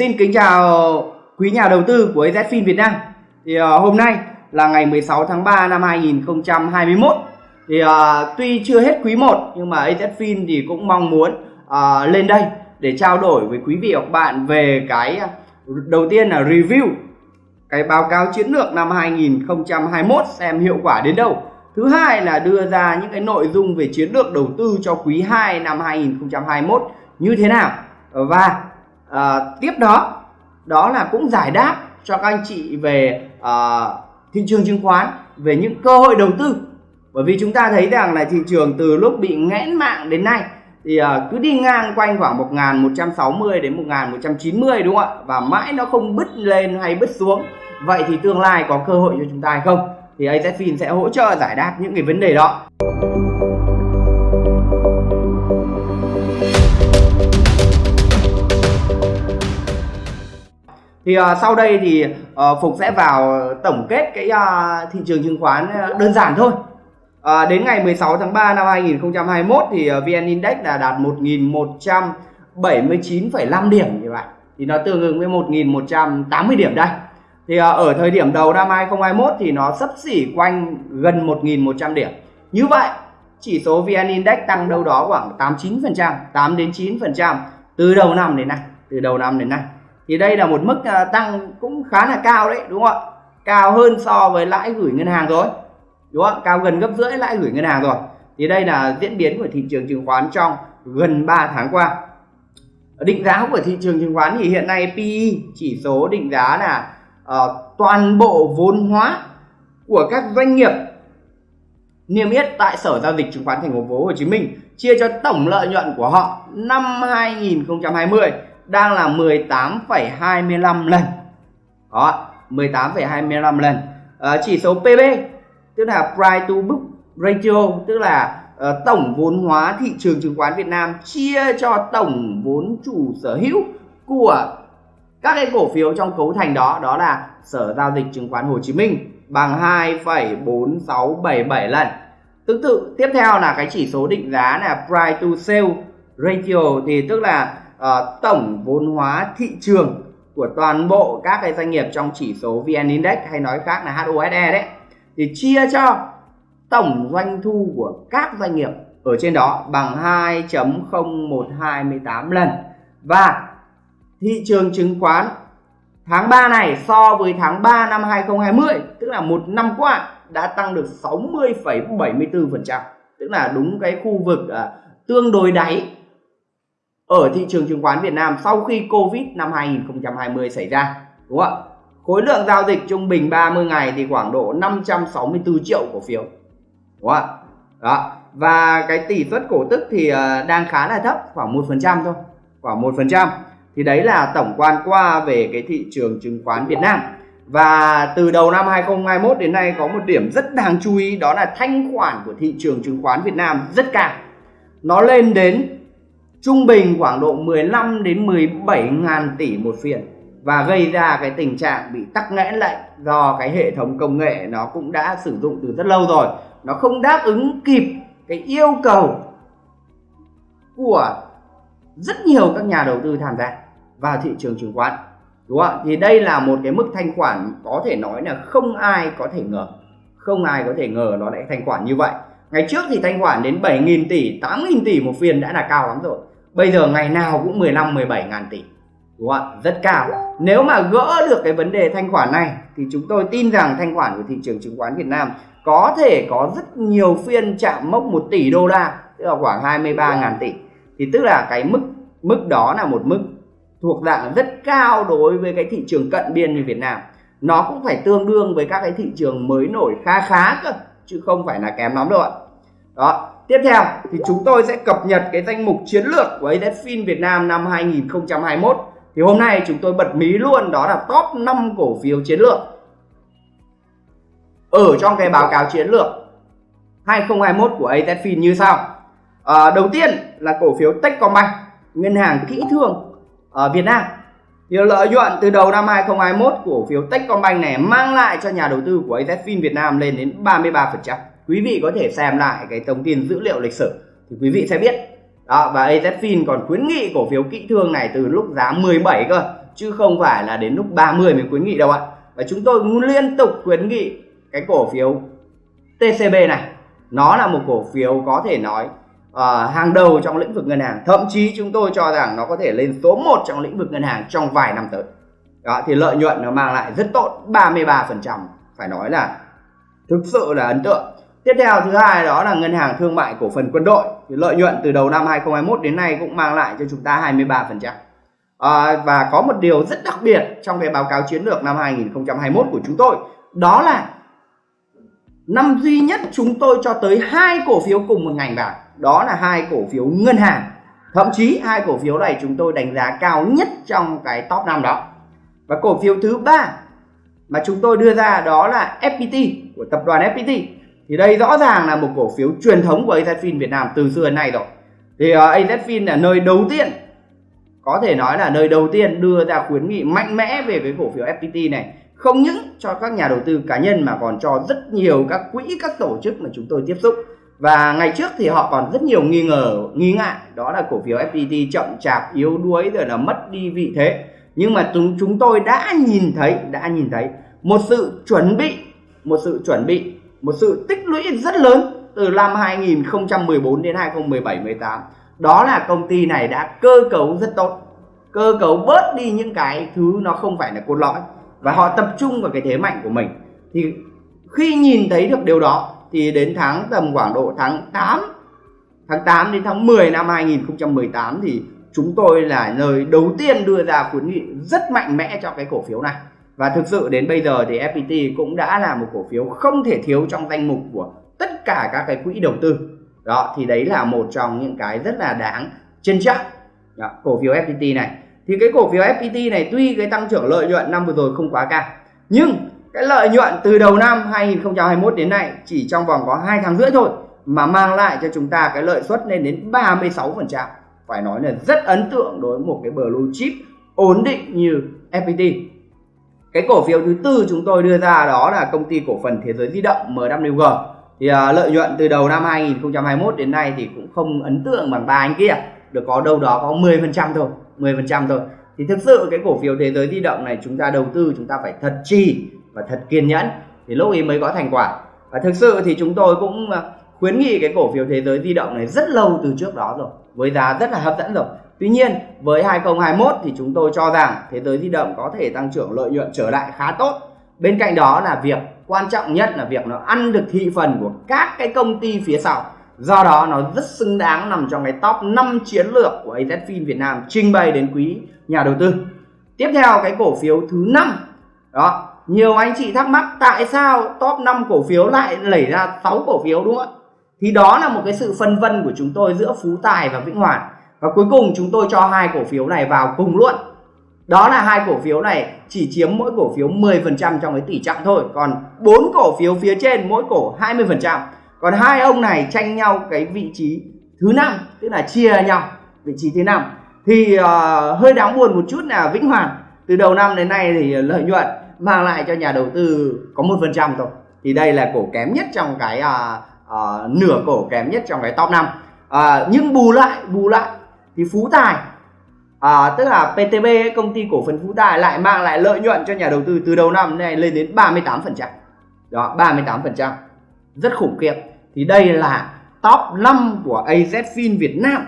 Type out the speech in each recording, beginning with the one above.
Xin kính chào quý nhà đầu tư của AZFIN Việt Nam. Thì uh, hôm nay là ngày 16 tháng 3 năm 2021. Thì uh, tuy chưa hết quý 1 nhưng mà AZFIN thì cũng mong muốn uh, lên đây để trao đổi với quý vị và các bạn về cái đầu tiên là review cái báo cáo chiến lược năm 2021 xem hiệu quả đến đâu. Thứ hai là đưa ra những cái nội dung về chiến lược đầu tư cho quý 2 năm 2021 như thế nào. Và à, tiếp đó đó là cũng giải đáp cho các anh chị về à, thị trường chứng khoán về những cơ hội đầu tư. Bởi vì chúng ta thấy rằng là thị trường từ lúc bị nghẽn mạng đến nay thì à, cứ đi ngang quanh khoảng 1160 đến 1190 đúng không ạ? Và mãi nó không bứt lên hay bứt xuống. Vậy thì tương lai có cơ hội cho chúng ta hay không? Thì AZFIN sẽ hỗ trợ giải đáp những cái vấn đề đó. Thì uh, sau đây thì uh, Phục sẽ vào tổng kết cái uh, thị trường chứng khoán đơn giản thôi. Uh, đến ngày 16 tháng 3 năm 2021 thì uh, VN Index là đạt 1.179,5 điểm như vậy thì nó tương ứng với 1.180 điểm đây. Thì uh, ở thời điểm đầu năm 2021 thì nó sấp xỉ quanh gần 1.100 điểm. Như vậy chỉ số VN Index tăng đâu đó khoảng 89% 8 đến 9% từ đầu năm đến nay từ đầu năm đến nay thì đây là một mức à, tăng cũng khá là cao đấy đúng không ạ? Cao hơn so với lãi gửi ngân hàng rồi đúng không ạ? Cao gần gấp rưỡi lãi gửi ngân hàng rồi. Thì đây là diễn biến của thị trường chứng khoán trong gần 3 tháng qua. Định giá của thị trường chứng khoán thì hiện nay PE chỉ số định giá là uh, toàn bộ vốn hóa của các doanh nghiệp niêm yết tại Sở giao dịch chứng khoán thành phố Hồ Chí Minh chia cho tổng lợi nhuận của họ năm 2020 đang là 18,25 lần đó 18,25 lần à, chỉ số PB tức là price to book ratio tức là uh, tổng vốn hóa thị trường chứng khoán Việt Nam chia cho tổng vốn chủ sở hữu của các cái cổ phiếu trong cấu thành đó đó là Sở giao dịch chứng khoán Hồ Chí Minh bằng 2,4677 lần. Tương tự tiếp theo là cái chỉ số định giá là price to sale ratio thì tức là uh, tổng vốn hóa thị trường của toàn bộ các cái doanh nghiệp trong chỉ số VN Index hay nói khác là HOSE đấy. Thì chia cho tổng doanh thu của các doanh nghiệp ở trên đó bằng 2.0128 lần. Và thị trường chứng khoán tháng 3 này so với tháng 3 năm 2020 tức là một năm qua đã tăng được 60,74% tức là đúng cái khu vực à, tương đối đáy ở thị trường chứng khoán Việt Nam sau khi Covid năm 2020 xảy ra, đúng không ạ? Khối lượng giao dịch trung bình 30 ngày thì khoảng độ 564 triệu cổ phiếu, đúng không ạ? Đó, và cái tỷ suất cổ tức thì ờ, đang khá là thấp, khoảng một phần trăm thôi, khoảng một phần trăm. Thì đấy là tổng quan qua về cái thị trường chứng khoán Việt Nam. Và từ đầu năm 2021 đến nay có một điểm rất đáng chú ý, đó là thanh khoản của thị trường chứng khoán Việt Nam rất cao. Nó lên đến trung bình khoảng độ 15 đến 17 ngàn tỷ một phiên. Và gây ra cái tình trạng bị tắc nghẽn lại do cái hệ thống công nghệ nó cũng đã sử dụng từ rất lâu rồi. Nó không đáp ứng kịp cái yêu cầu của rất nhiều các nhà đầu tư tham gia vào thị trường chứng khoán. Đúng không ạ? Thì đây là một cái mức thanh khoản có thể nói là không ai có thể ngờ. Không ai có thể ngờ nó lại thanh khoản như vậy. Ngày trước thì thanh khoản đến 7.000 tỷ 8.000 tỷ một phiên đã là cao lắm rồi bây giờ ngày nào cũng 15 17 ngàn tỷ. Đúng không rất cao. Nếu mà gỡ được cái vấn đề thanh khoản này, thì chúng tôi tin rằng thanh khoản của thị trường chứng khoán Việt Nam có thể có rất nhiều phiên chạm mốc 1 tỷ đô la, tức là khoảng 23 ngàn tỷ. Thì tức là cái mức mức đó là một mức thuộc dạng rất cao đối với cái thị trường cận biên như Việt Nam. Nó cũng phải tương đương với các cái thị trường mới nổi khá khá cơ, chứ không phải là kém lắm đâu ạ. Đó tiếp theo thì chúng tôi sẽ cập nhật cái danh mục chiến lược của AZFIN Việt Nam năm 2021 thì hôm nay chúng tôi bật mí luôn đó là top 5 cổ phiếu chiến lược. Ở trong cái báo cáo chiến lược 2021 của AZFIN như sau. À, đầu tiên là cổ phiếu Techcombank ngân hàng kỹ thương ở Việt Nam. Thì lợi nhuận từ đầu năm 2021 cổ phiếu Techcombank này mang lại cho nhà đầu tư của AZFIN Việt Nam lên đến 33% quý vị có thể xem lại cái thông tin dữ liệu lịch sử thì quý vị sẽ biết. Đó và AZFIN còn khuyến nghị cổ phiếu kỹ thương này từ lúc giá 17 cơ chứ không phải là đến lúc 30 mới khuyến nghị đâu ạ. Và chúng tôi liên tục khuyến nghị cái cổ phiếu TCB này. Nó là một cổ phiếu có thể nói uh, hàng đầu trong lĩnh vực ngân hàng. Thậm chí chúng tôi cho rằng nó có thể lên số 1 trong lĩnh vực ngân hàng trong vài năm tới. Đó thì lợi nhuận nó mang lại rất tốt 33% phải nói là thực sự là ấn tượng tiếp theo thứ hai đó là ngân hàng thương mại cổ phần quân đội. Thì lợi nhuận từ đầu năm 2021 đến nay cũng mang lại cho chúng ta 23 phần trăm. À, và có một điều rất đặc biệt trong cái báo cáo chiến lược năm 2021 của chúng tôi. Đó là năm duy nhất chúng tôi cho tới hai cổ phiếu cùng một ngành vào. Đó là hai cổ phiếu ngân hàng. Thậm chí hai cổ phiếu này chúng tôi đánh giá cao nhất trong cái top 5 đó. Và cổ phiếu thứ ba mà chúng tôi đưa ra đó là FPT của tập đoàn FPT thì đây rõ ràng là một cổ phiếu truyền thống của AZFIN Việt Nam từ xưa đến nay rồi. Thì ờ, uh, AZFIN là nơi đầu tiên có thể nói là nơi đầu tiên đưa ra khuyến nghị mạnh mẽ về cái cổ phiếu FPT này. Không những cho các nhà đầu tư cá nhân mà còn cho rất nhiều các quỹ các tổ chức mà chúng tôi tiếp xúc. Và ngày trước thì họ còn rất nhiều nghi ngờ nghi ngại đó là cổ phiếu FPT chậm chạp yếu đuối rồi là mất đi vị thế. Nhưng mà chúng chúng tôi đã nhìn thấy đã nhìn thấy một sự chuẩn bị một sự chuẩn bị một sự tích lũy rất lớn từ năm 2014 đến 2017 18 đó là công ty này đã cơ cấu rất tốt. Cơ cấu bớt đi những cái thứ nó không phải là cốt lõi. Và họ tập trung vào cái thế mạnh của mình. Thì khi nhìn thấy được điều đó, thì đến tháng tầm khoảng độ tháng 8 tháng 8 đến tháng 10 năm 2018 thì chúng tôi là nơi đầu tiên đưa ra khuyến nghị rất mạnh mẽ cho cái cổ phiếu này và thực sự đến bây giờ thì FPT cũng đã là một cổ phiếu không thể thiếu trong danh mục của tất cả các cái quỹ đầu tư. Đó thì đấy là một trong những cái rất là đáng trân trọng. Đó, cổ phiếu FPT này. Thì cái cổ phiếu FPT này tuy cái tăng trưởng lợi nhuận năm vừa rồi không quá cao nhưng cái lợi nhuận từ đầu năm 2021 đến nay chỉ trong vòng có 2 tháng rưỡi thôi mà mang lại cho chúng ta cái lợi suất lên đến 36% phải nói là rất ấn tượng đối với một cái blue chip ổn định như FPT cái cổ phiếu thứ tư chúng tôi đưa ra đó là công ty cổ phần thế giới di động MWG thì à, lợi nhuận từ đầu năm 2021 đến nay thì cũng không ấn tượng bằng ba anh kia. Được có đâu đó có 10% thôi 10% thôi. Thì thực sự cái cổ phiếu thế giới di động này chúng ta đầu tư chúng ta phải thật chi và thật kiên nhẫn thì lúc ấy mới có thành quả. Và thực sự thì chúng tôi cũng à, khuyến nghị cái cổ phiếu thế giới di động này rất lâu từ trước đó rồi với giá rất là hấp dẫn rồi. Tuy nhiên, với 2021 thì chúng tôi cho rằng thế giới di động có thể tăng trưởng lợi nhuận trở lại khá tốt. Bên cạnh đó là việc, quan trọng nhất là việc nó ăn được thị phần của các cái công ty phía sau. Do đó nó rất xứng đáng nằm trong cái top 5 chiến lược của AZFIN Việt Nam trình bày đến quý nhà đầu tư. Tiếp theo cái cổ phiếu thứ năm. Đó, nhiều anh chị thắc mắc tại sao top 5 cổ phiếu lại lẩy ra 6 cổ phiếu đúng không ạ? Thì đó là một cái sự phân vân của chúng tôi giữa Phú Tài và Vĩnh Hoàn và cuối cùng chúng tôi cho hai cổ phiếu này vào cùng luôn. Đó là hai cổ phiếu này chỉ chiếm mỗi cổ phiếu 10% trong cái tỷ trọng thôi. Còn bốn cổ phiếu phía trên mỗi cổ 20% còn hai ông này tranh nhau cái vị trí thứ năm tức là chia nhau vị trí thứ năm. Thì uh, hơi đáng buồn một chút là Vĩnh Hoàn từ đầu năm đến nay thì lợi nhuận mang lại cho nhà đầu tư có một phần trăm thôi. Thì đây là cổ kém nhất trong cái uh, uh, nửa cổ kém nhất trong cái top 5 uh, nhưng bù lại bù lại thì Phú Tài à, tức là PTB công ty cổ phần Phú Tài lại mang lại lợi nhuận cho nhà đầu tư từ đầu năm này lên đến 38% đó 38% rất khủng khiếp. Thì đây là top 5 của AZFIN Việt Nam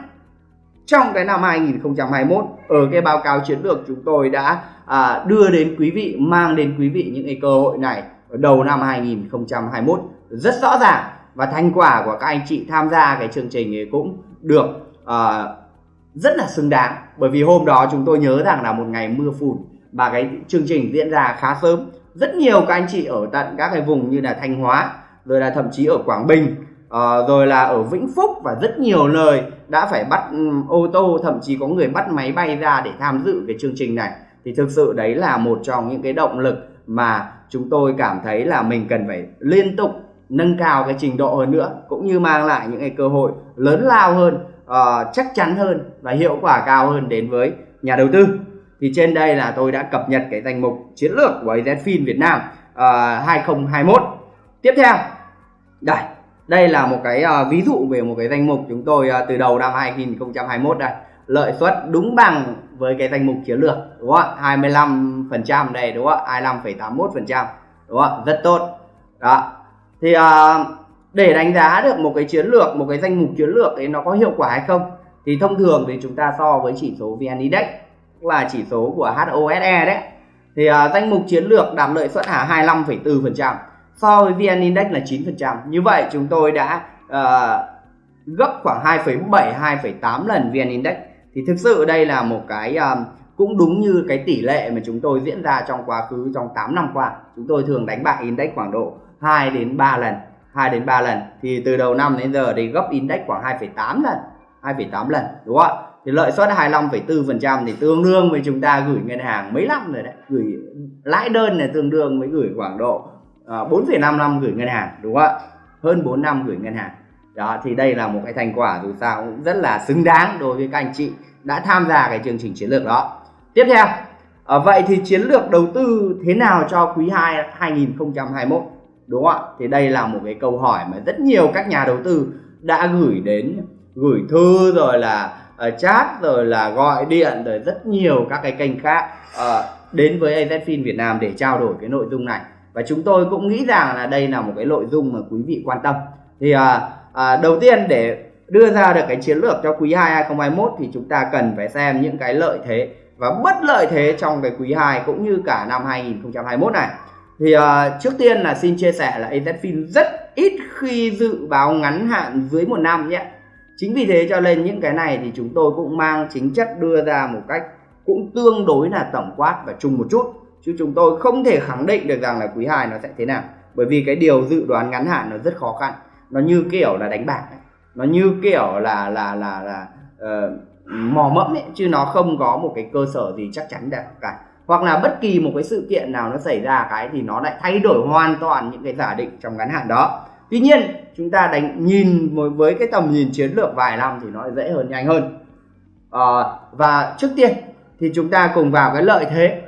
trong cái năm 2021 ở cái báo cáo chiến lược chúng tôi đã à, đưa đến quý vị mang đến quý vị những cái cơ hội này ở đầu năm 2021 rất rõ ràng và thành quả của các anh chị tham gia cái chương trình ấy cũng được à, rất là xứng đáng. Bởi vì hôm đó chúng tôi nhớ rằng là một ngày mưa phùn và cái chương trình diễn ra khá sớm. Rất nhiều các anh chị ở tận các cái vùng như là Thanh Hóa rồi là thậm chí ở Quảng Bình uh, rồi là ở Vĩnh Phúc và rất nhiều nơi đã phải bắt ừ, ô tô thậm chí có người bắt máy bay ra để tham dự cái chương trình này. Thì thực sự đấy là một trong những cái động lực mà chúng tôi cảm thấy là mình cần phải liên tục nâng cao cái trình độ hơn nữa cũng như mang lại những cái cơ hội lớn lao hơn uh, chắc chắn hơn và hiệu quả cao hơn đến với nhà đầu tư. Thì trên đây là tôi đã cập nhật cái danh mục chiến lược của AZFIN Việt Nam ờ, uh, 2021 tiếp theo đây đây là một cái uh, ví dụ về một cái danh mục chúng tôi uh, từ đầu năm 2021 đây. Lợi suất đúng bằng với cái danh mục chiến lược đúng không ạ? 25 phần trăm đây đúng không ạ? 25,81 phần trăm đúng không ạ? Rất tốt. Đó. Thì uh, để đánh giá được một cái chiến lược một cái danh mục chiến lược ấy nó có hiệu quả hay không thì thông thường thì chúng ta so với chỉ số VN Index là chỉ số của HOSE đấy. Thì uh, danh mục chiến lược đạt lợi suất là 25,4% so với VN Index là 9% như vậy chúng tôi đã uh, gấp khoảng 2,7 2,8 lần VN Index. Thì thực sự đây là một cái um, cũng đúng như cái tỷ lệ mà chúng tôi diễn ra trong quá khứ trong 8 năm qua. Chúng tôi thường đánh bại index khoảng độ 2 đến 3 lần. 2 đến 3 lần. Thì từ đầu năm đến giờ thì gấp index khoảng 2,8 lần 2,8 lần đúng không ạ? Thì lợi suất 25,4% thì tương đương với chúng ta gửi ngân hàng mấy năm rồi đấy gửi lãi đơn này tương đương với gửi khoảng độ ờ, uh, 4,5 năm gửi ngân hàng đúng không ạ? Hơn 4 năm gửi ngân hàng. Đó thì đây là một cái thành quả dù sao cũng rất là xứng đáng đối với các anh chị đã tham gia cái chương trình chiến lược đó. Tiếp theo à, vậy thì chiến lược đầu tư thế nào cho quý 2 2021 đúng không ạ? Thì đây là một cái câu hỏi mà rất nhiều các nhà đầu tư đã gửi đến gửi thư rồi là uh, chat rồi là gọi điện rồi rất nhiều các cái kênh khác uh, đến với AZFIN Việt Nam để trao đổi cái nội dung này. Và chúng tôi cũng nghĩ rằng là đây là một cái nội dung mà quý vị quan tâm. Thì uh, uh, đầu tiên để đưa ra được cái chiến lược cho quý 2 2021 thì chúng ta cần phải xem những cái lợi thế và bất lợi thế trong cái quý 2 cũng như cả năm 2021 này thì uh, trước tiên là xin chia sẻ là AZFIN rất ít khi dự báo ngắn hạn dưới một năm nhé. Chính vì thế cho nên những cái này thì chúng tôi cũng mang chính chất đưa ra một cách cũng tương đối là tổng quát và chung một chút. Chứ chúng tôi không thể khẳng định được rằng là quý 2 nó sẽ thế nào. Bởi vì cái điều dự đoán ngắn hạn nó rất khó khăn. Nó như kiểu là đánh bạc ấy. nó như kiểu là là là là uh, mò mẫm ấy. Chứ nó không có một cái cơ sở gì chắc chắn được cả hoặc là bất kỳ một cái sự kiện nào nó xảy ra cái thì nó lại thay đổi hoàn toàn những cái giả định trong ngắn hạn đó. Tuy nhiên chúng ta đánh nhìn với cái tầm nhìn chiến lược vài năm thì nó dễ hơn nhanh hơn. À, và trước tiên thì chúng ta cùng vào cái lợi thế.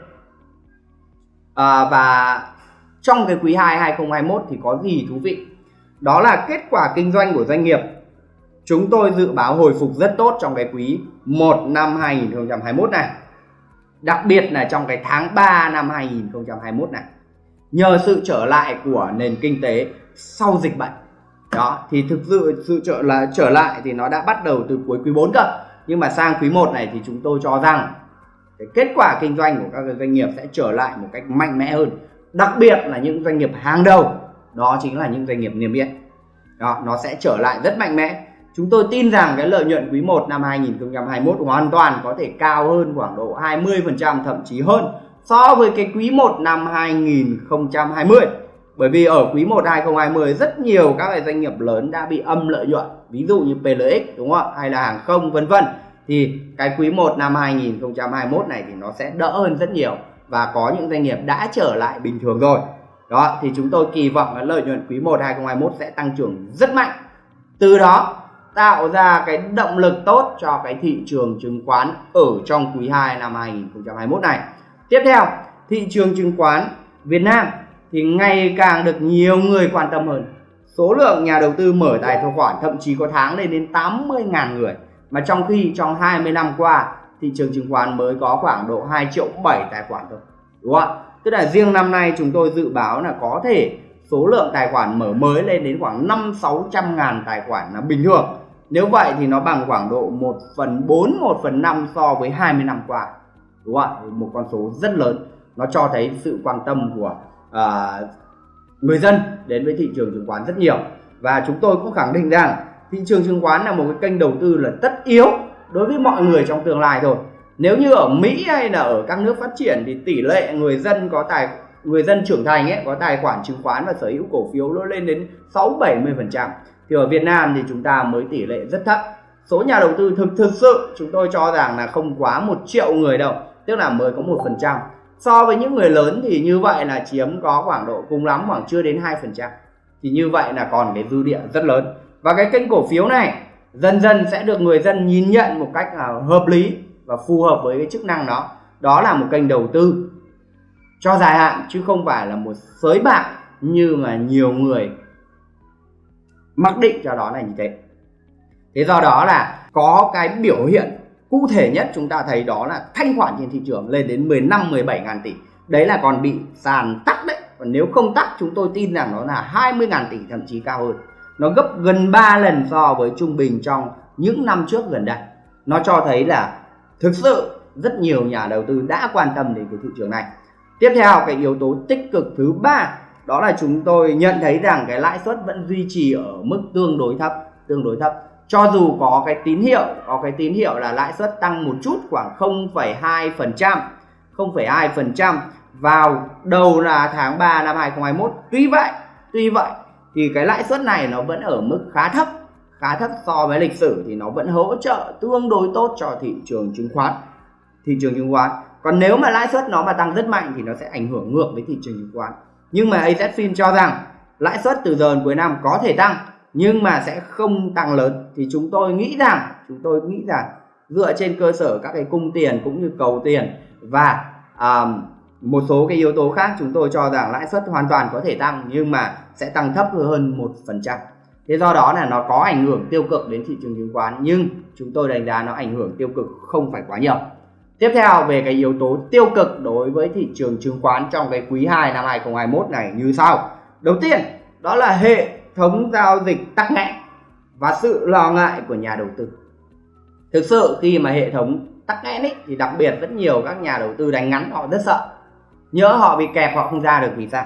À, và trong cái quý 2 2021 thì có gì thú vị? Đó là kết quả kinh doanh của doanh nghiệp. Chúng tôi dự báo hồi phục rất tốt trong cái quý 1 năm 2021 này đặc biệt là trong cái tháng 3 năm 2021 này. Nhờ sự trở lại của nền kinh tế sau dịch bệnh. Đó, thì thực sự sự trở là, trở lại thì nó đã bắt đầu từ cuối quý 4 cơ. Nhưng mà sang quý 1 này thì chúng tôi cho rằng cái kết quả kinh doanh của các doanh nghiệp sẽ trở lại một cách mạnh mẽ hơn. Đặc biệt là những doanh nghiệp hàng đầu, đó chính là những doanh nghiệp niêm yết. Đó, nó sẽ trở lại rất mạnh mẽ chúng tôi tin rằng cái lợi nhuận quý 1 năm 2021 hoàn toàn có thể cao hơn khoảng độ 20% thậm chí hơn so với cái quý 1 năm 2020 bởi vì ở quý 1 2020 rất nhiều các cái doanh nghiệp lớn đã bị âm lợi nhuận ví dụ như PLX đúng không ạ, hay là hàng không vân vân. Thì cái quý 1 năm 2021 này thì nó sẽ đỡ hơn rất nhiều và có những doanh nghiệp đã trở lại bình thường rồi. Đó thì chúng tôi kỳ vọng là lợi nhuận quý 1 2021 sẽ tăng trưởng rất mạnh. Từ đó tạo ra cái động lực tốt cho cái thị trường chứng khoán ở trong quý 2 năm 2021 này. Tiếp theo, thị trường chứng khoán Việt Nam thì ngày càng được nhiều người quan tâm hơn. Số lượng nhà đầu tư mở tài khoản thậm chí có tháng lên đến 80.000 người. Mà trong khi trong 20 năm qua, thị trường chứng khoán mới có khoảng độ 2 triệu 7 tài khoản thôi, đúng không ạ? Tức là riêng năm nay chúng tôi dự báo là có thể số lượng tài khoản mở mới lên đến khoảng 5 600 ngàn tài khoản là bình thường nếu vậy thì nó bằng khoảng độ 1 phần 4 1 phần 5 so với 20 năm qua. Đúng không ạ? Một con số rất lớn. Nó cho thấy sự quan tâm của uh, người dân đến với thị trường chứng khoán rất nhiều. Và chúng tôi cũng khẳng định rằng thị trường chứng khoán là một cái kênh đầu tư là tất yếu đối với mọi người trong tương lai thôi. Nếu như ở Mỹ hay là ở các nước phát triển thì tỷ lệ người dân có tài người dân trưởng thành ấy có tài khoản chứng khoán và sở hữu cổ phiếu nó lên đến 6 70 phần trăm thì ở Việt Nam thì chúng ta mới tỷ lệ rất thấp. Số nhà đầu tư thực thực sự chúng tôi cho rằng là không quá một triệu người đâu, tức là mới có một phần trăm. So với những người lớn thì như vậy là chiếm có khoảng độ cùng lắm khoảng chưa đến hai phần trăm. Thì như vậy là còn cái dư địa rất lớn. Và cái kênh cổ phiếu này dần dần sẽ được người dân nhìn nhận một cách là hợp lý và phù hợp với cái chức năng đó. Đó là một kênh đầu tư cho dài hạn, chứ không phải là một sới bạc như mà nhiều người mặc định cho đó là như thế. Thế do đó là có cái biểu hiện cụ thể nhất chúng ta thấy đó là thanh khoản trên thị trường lên đến 15 17 ngàn tỷ. Đấy là còn bị sàn tắt đấy. Còn nếu không tắt chúng tôi tin rằng nó là 20 ngàn tỷ, thậm chí cao hơn. Nó gấp gần 3 lần so với trung bình trong những năm trước gần đây. Nó cho thấy là thực sự rất nhiều nhà đầu tư đã quan tâm đến cái thị trường này. Tiếp theo, cái yếu tố tích cực thứ ba đó là chúng tôi nhận thấy rằng cái lãi suất vẫn duy trì ở mức tương đối thấp tương đối thấp. Cho dù có cái tín hiệu có cái tín hiệu là lãi suất tăng một chút khoảng 0,2 phần trăm 0,2 phần trăm vào đầu là tháng 3 năm 2021 tuy vậy tuy vậy thì cái lãi suất này nó vẫn ở mức khá thấp khá thấp so với lịch sử thì nó vẫn hỗ trợ tương đối tốt cho thị trường chứng khoán thị trường chứng khoán. Còn nếu mà lãi suất nó mà tăng rất mạnh thì nó sẽ ảnh hưởng ngược với thị trường chứng khoán nhưng mà AZFIN cho rằng lãi suất từ giờ đến cuối năm có thể tăng nhưng mà sẽ không tăng lớn. Thì chúng tôi nghĩ rằng chúng tôi nghĩ rằng dựa trên cơ sở các cái cung tiền cũng như cầu tiền và um, một số cái yếu tố khác chúng tôi cho rằng lãi suất hoàn toàn có thể tăng nhưng mà sẽ tăng thấp hơn một phần trăm. Thế do đó là nó có ảnh hưởng tiêu cực đến thị trường chứng khoán nhưng chúng tôi đánh giá nó ảnh hưởng tiêu cực không phải quá nhiều tiếp theo, về cái yếu tố tiêu cực đối với thị trường chứng khoán trong cái quý 2 năm 2021 này như sau. Đầu tiên, đó là hệ thống giao dịch tắc nghẽn và sự lo ngại của nhà đầu tư. Thực sự, khi mà hệ thống tắc nghẽn ấy, thì đặc biệt rất nhiều các nhà đầu tư đánh ngắn họ rất sợ. Nhớ họ bị kẹp họ không ra được vì sao?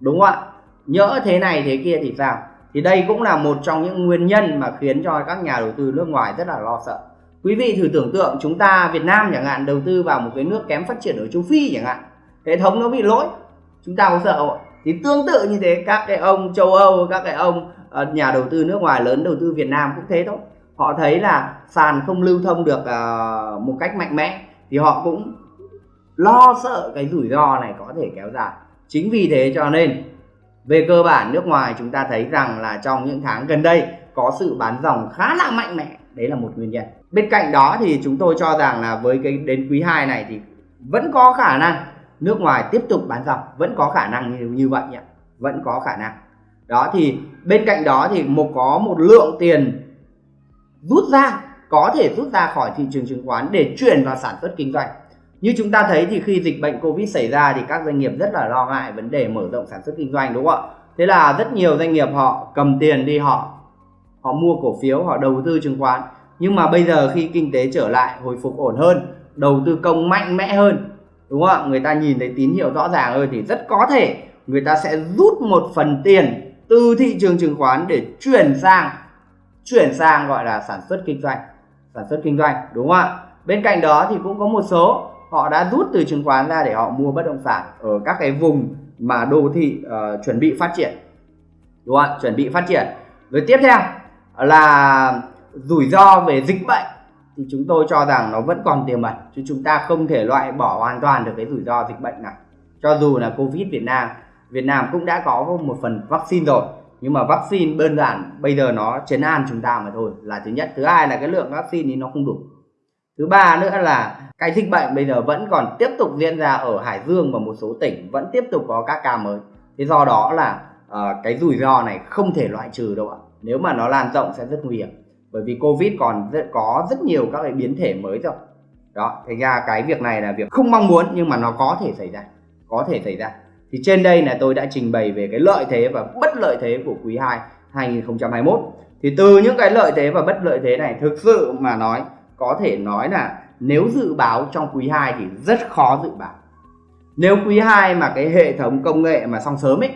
Đúng không ạ? Nhớ thế này, thế kia thì sao? Thì đây cũng là một trong những nguyên nhân mà khiến cho các nhà đầu tư nước ngoài rất là lo sợ quý vị thử tưởng tượng chúng ta Việt Nam chẳng hạn đầu tư vào một cái nước kém phát triển ở châu Phi chẳng hạn. Hệ thống nó bị lỗi. Chúng ta có sợ không thì tương tự như thế, các cái ông châu Âu, các cái ông ờ, nhà đầu tư nước ngoài, lớn đầu tư Việt Nam cũng thế thôi. Họ thấy là sàn không lưu thông được ờ, một cách mạnh mẽ thì họ cũng lo sợ cái rủi ro này có thể kéo dài. Chính vì thế cho nên, về cơ bản nước ngoài chúng ta thấy rằng là trong những tháng gần đây có sự bán dòng khá là mạnh mẽ. Đấy là một nguyên nhân bên cạnh đó thì chúng tôi cho rằng là với cái đến quý 2 này thì vẫn có khả năng nước ngoài tiếp tục bán dòng vẫn có khả năng như, như vậy nhỉ? Vẫn có khả năng. Đó thì bên cạnh đó thì một có một lượng tiền rút ra có thể rút ra khỏi thị trường chứng khoán để chuyển vào sản xuất kinh doanh. Như chúng ta thấy thì khi dịch bệnh covid xảy ra thì các doanh nghiệp rất là lo ngại vấn đề mở rộng sản xuất kinh doanh đúng không ạ? Thế là rất nhiều doanh nghiệp họ cầm tiền đi họ họ mua cổ phiếu họ đầu tư chứng khoán nhưng mà bây giờ khi kinh tế trở lại hồi phục ổn hơn đầu tư công mạnh mẽ hơn đúng không ạ? Người ta nhìn thấy tín hiệu rõ ràng hơn thì rất có thể người ta sẽ rút một phần tiền từ thị trường chứng khoán để chuyển sang chuyển sang gọi là sản xuất kinh doanh sản xuất kinh doanh đúng không ạ? Bên cạnh đó thì cũng có một số họ đã rút từ chứng khoán ra để họ mua bất động sản ở các cái vùng mà đô thị uh, chuẩn bị phát triển đúng không ạ? Chuẩn bị phát triển. Rồi tiếp theo là rủi ro về dịch bệnh thì chúng tôi cho rằng nó vẫn còn tiềm ẩn chứ chúng ta không thể loại bỏ hoàn toàn được cái rủi ro dịch bệnh này cho dù là covid việt nam việt nam cũng đã có một phần vaccine rồi nhưng mà vaccine đơn giản bây giờ nó chấn an chúng ta mà thôi là thứ nhất. Thứ hai là cái lượng vaccine thì nó không đủ. Thứ ba nữa là cái dịch bệnh bây giờ vẫn còn tiếp tục diễn ra ở hải dương và một số tỉnh vẫn tiếp tục có các ca mới. Thế do đó là uh, cái rủi ro này không thể loại trừ đâu ạ. Nếu mà nó lan rộng sẽ rất nguy hiểm bởi vì covid còn rất, có rất nhiều các cái biến thể mới rồi. Đó thành ra cái việc này là việc không mong muốn nhưng mà nó có thể xảy ra có thể xảy ra. Thì trên đây là tôi đã trình bày về cái lợi thế và bất lợi thế của quý 2 2021 thì từ những cái lợi thế và bất lợi thế này thực sự mà nói có thể nói là nếu dự báo trong quý 2 thì rất khó dự báo. Nếu quý 2 mà cái hệ thống công nghệ mà xong sớm ấy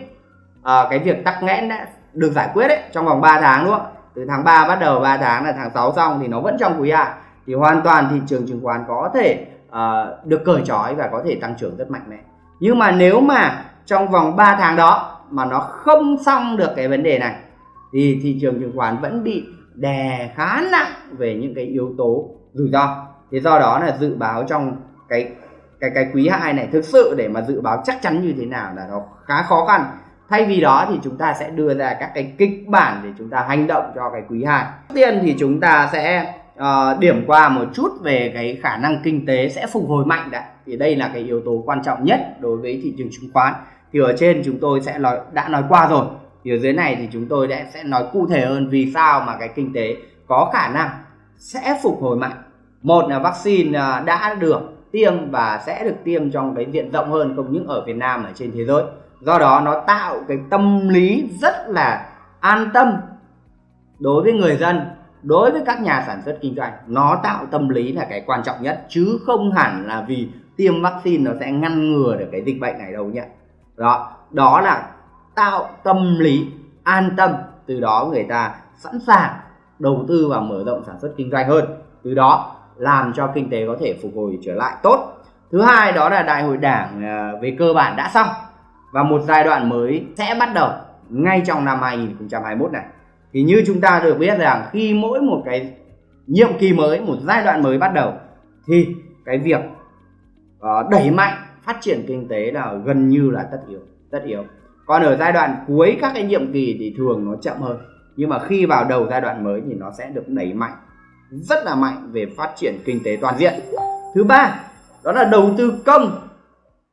à, cái việc tắc nghẽn đã được giải quyết ấy trong vòng 3 tháng đúng không từ tháng 3 bắt đầu 3 tháng là tháng 6 xong thì nó vẫn trong quý 2 thì hoàn toàn thị trường chứng khoán có thể uh, được cởi trói và có thể tăng trưởng rất mạnh mẽ. Nhưng mà nếu mà trong vòng 3 tháng đó mà nó không xong được cái vấn đề này thì thị trường chứng khoán vẫn bị đè khá nặng về những cái yếu tố rủi ro. Thế do đó là dự báo trong cái cái cái quý 2 này thực sự để mà dự báo chắc chắn như thế nào là nó khá khó khăn thay vì đó thì chúng ta sẽ đưa ra các cái kịch bản để chúng ta hành động cho cái quý 2 Trước tiên thì chúng ta sẽ uh, điểm qua một chút về cái khả năng kinh tế sẽ phục hồi mạnh đã. Thì đây là cái yếu tố quan trọng nhất đối với thị trường chứng khoán. Thì ở trên chúng tôi sẽ nói đã nói qua rồi. Thì ở dưới này thì chúng tôi sẽ sẽ nói cụ thể hơn vì sao mà cái kinh tế có khả năng sẽ phục hồi mạnh. Một là vaccine ờ, đã được tiêm và sẽ được tiêm trong cái diện rộng hơn không những ở Việt Nam ở trên thế giới do đó nó tạo cái tâm lý rất là an tâm đối với người dân, đối với các nhà sản xuất kinh doanh. Nó tạo tâm lý là cái quan trọng nhất, chứ không hẳn là vì tiêm vaccine nó sẽ ngăn ngừa được cái dịch bệnh này đâu nhé. Đó đó là tạo tâm lý an tâm, từ đó người ta sẵn sàng đầu tư và mở rộng sản xuất kinh doanh hơn. Từ đó làm cho kinh tế có thể phục hồi trở lại tốt. Thứ hai đó là đại hội đảng ờ, về cơ bản đã xong và một giai đoạn mới sẽ bắt đầu ngay trong năm 2021 này. Thì như chúng ta được biết rằng khi mỗi một cái nhiệm kỳ mới một giai đoạn mới bắt đầu thì cái việc uh, đẩy mạnh phát triển kinh tế là gần như là tất yếu tất yếu. Còn ở giai đoạn cuối các cái nhiệm kỳ thì thường nó chậm hơn. Nhưng mà khi vào đầu giai đoạn mới thì nó sẽ được đẩy mạnh rất là mạnh về phát triển kinh tế toàn diện. Thứ ba đó là đầu tư công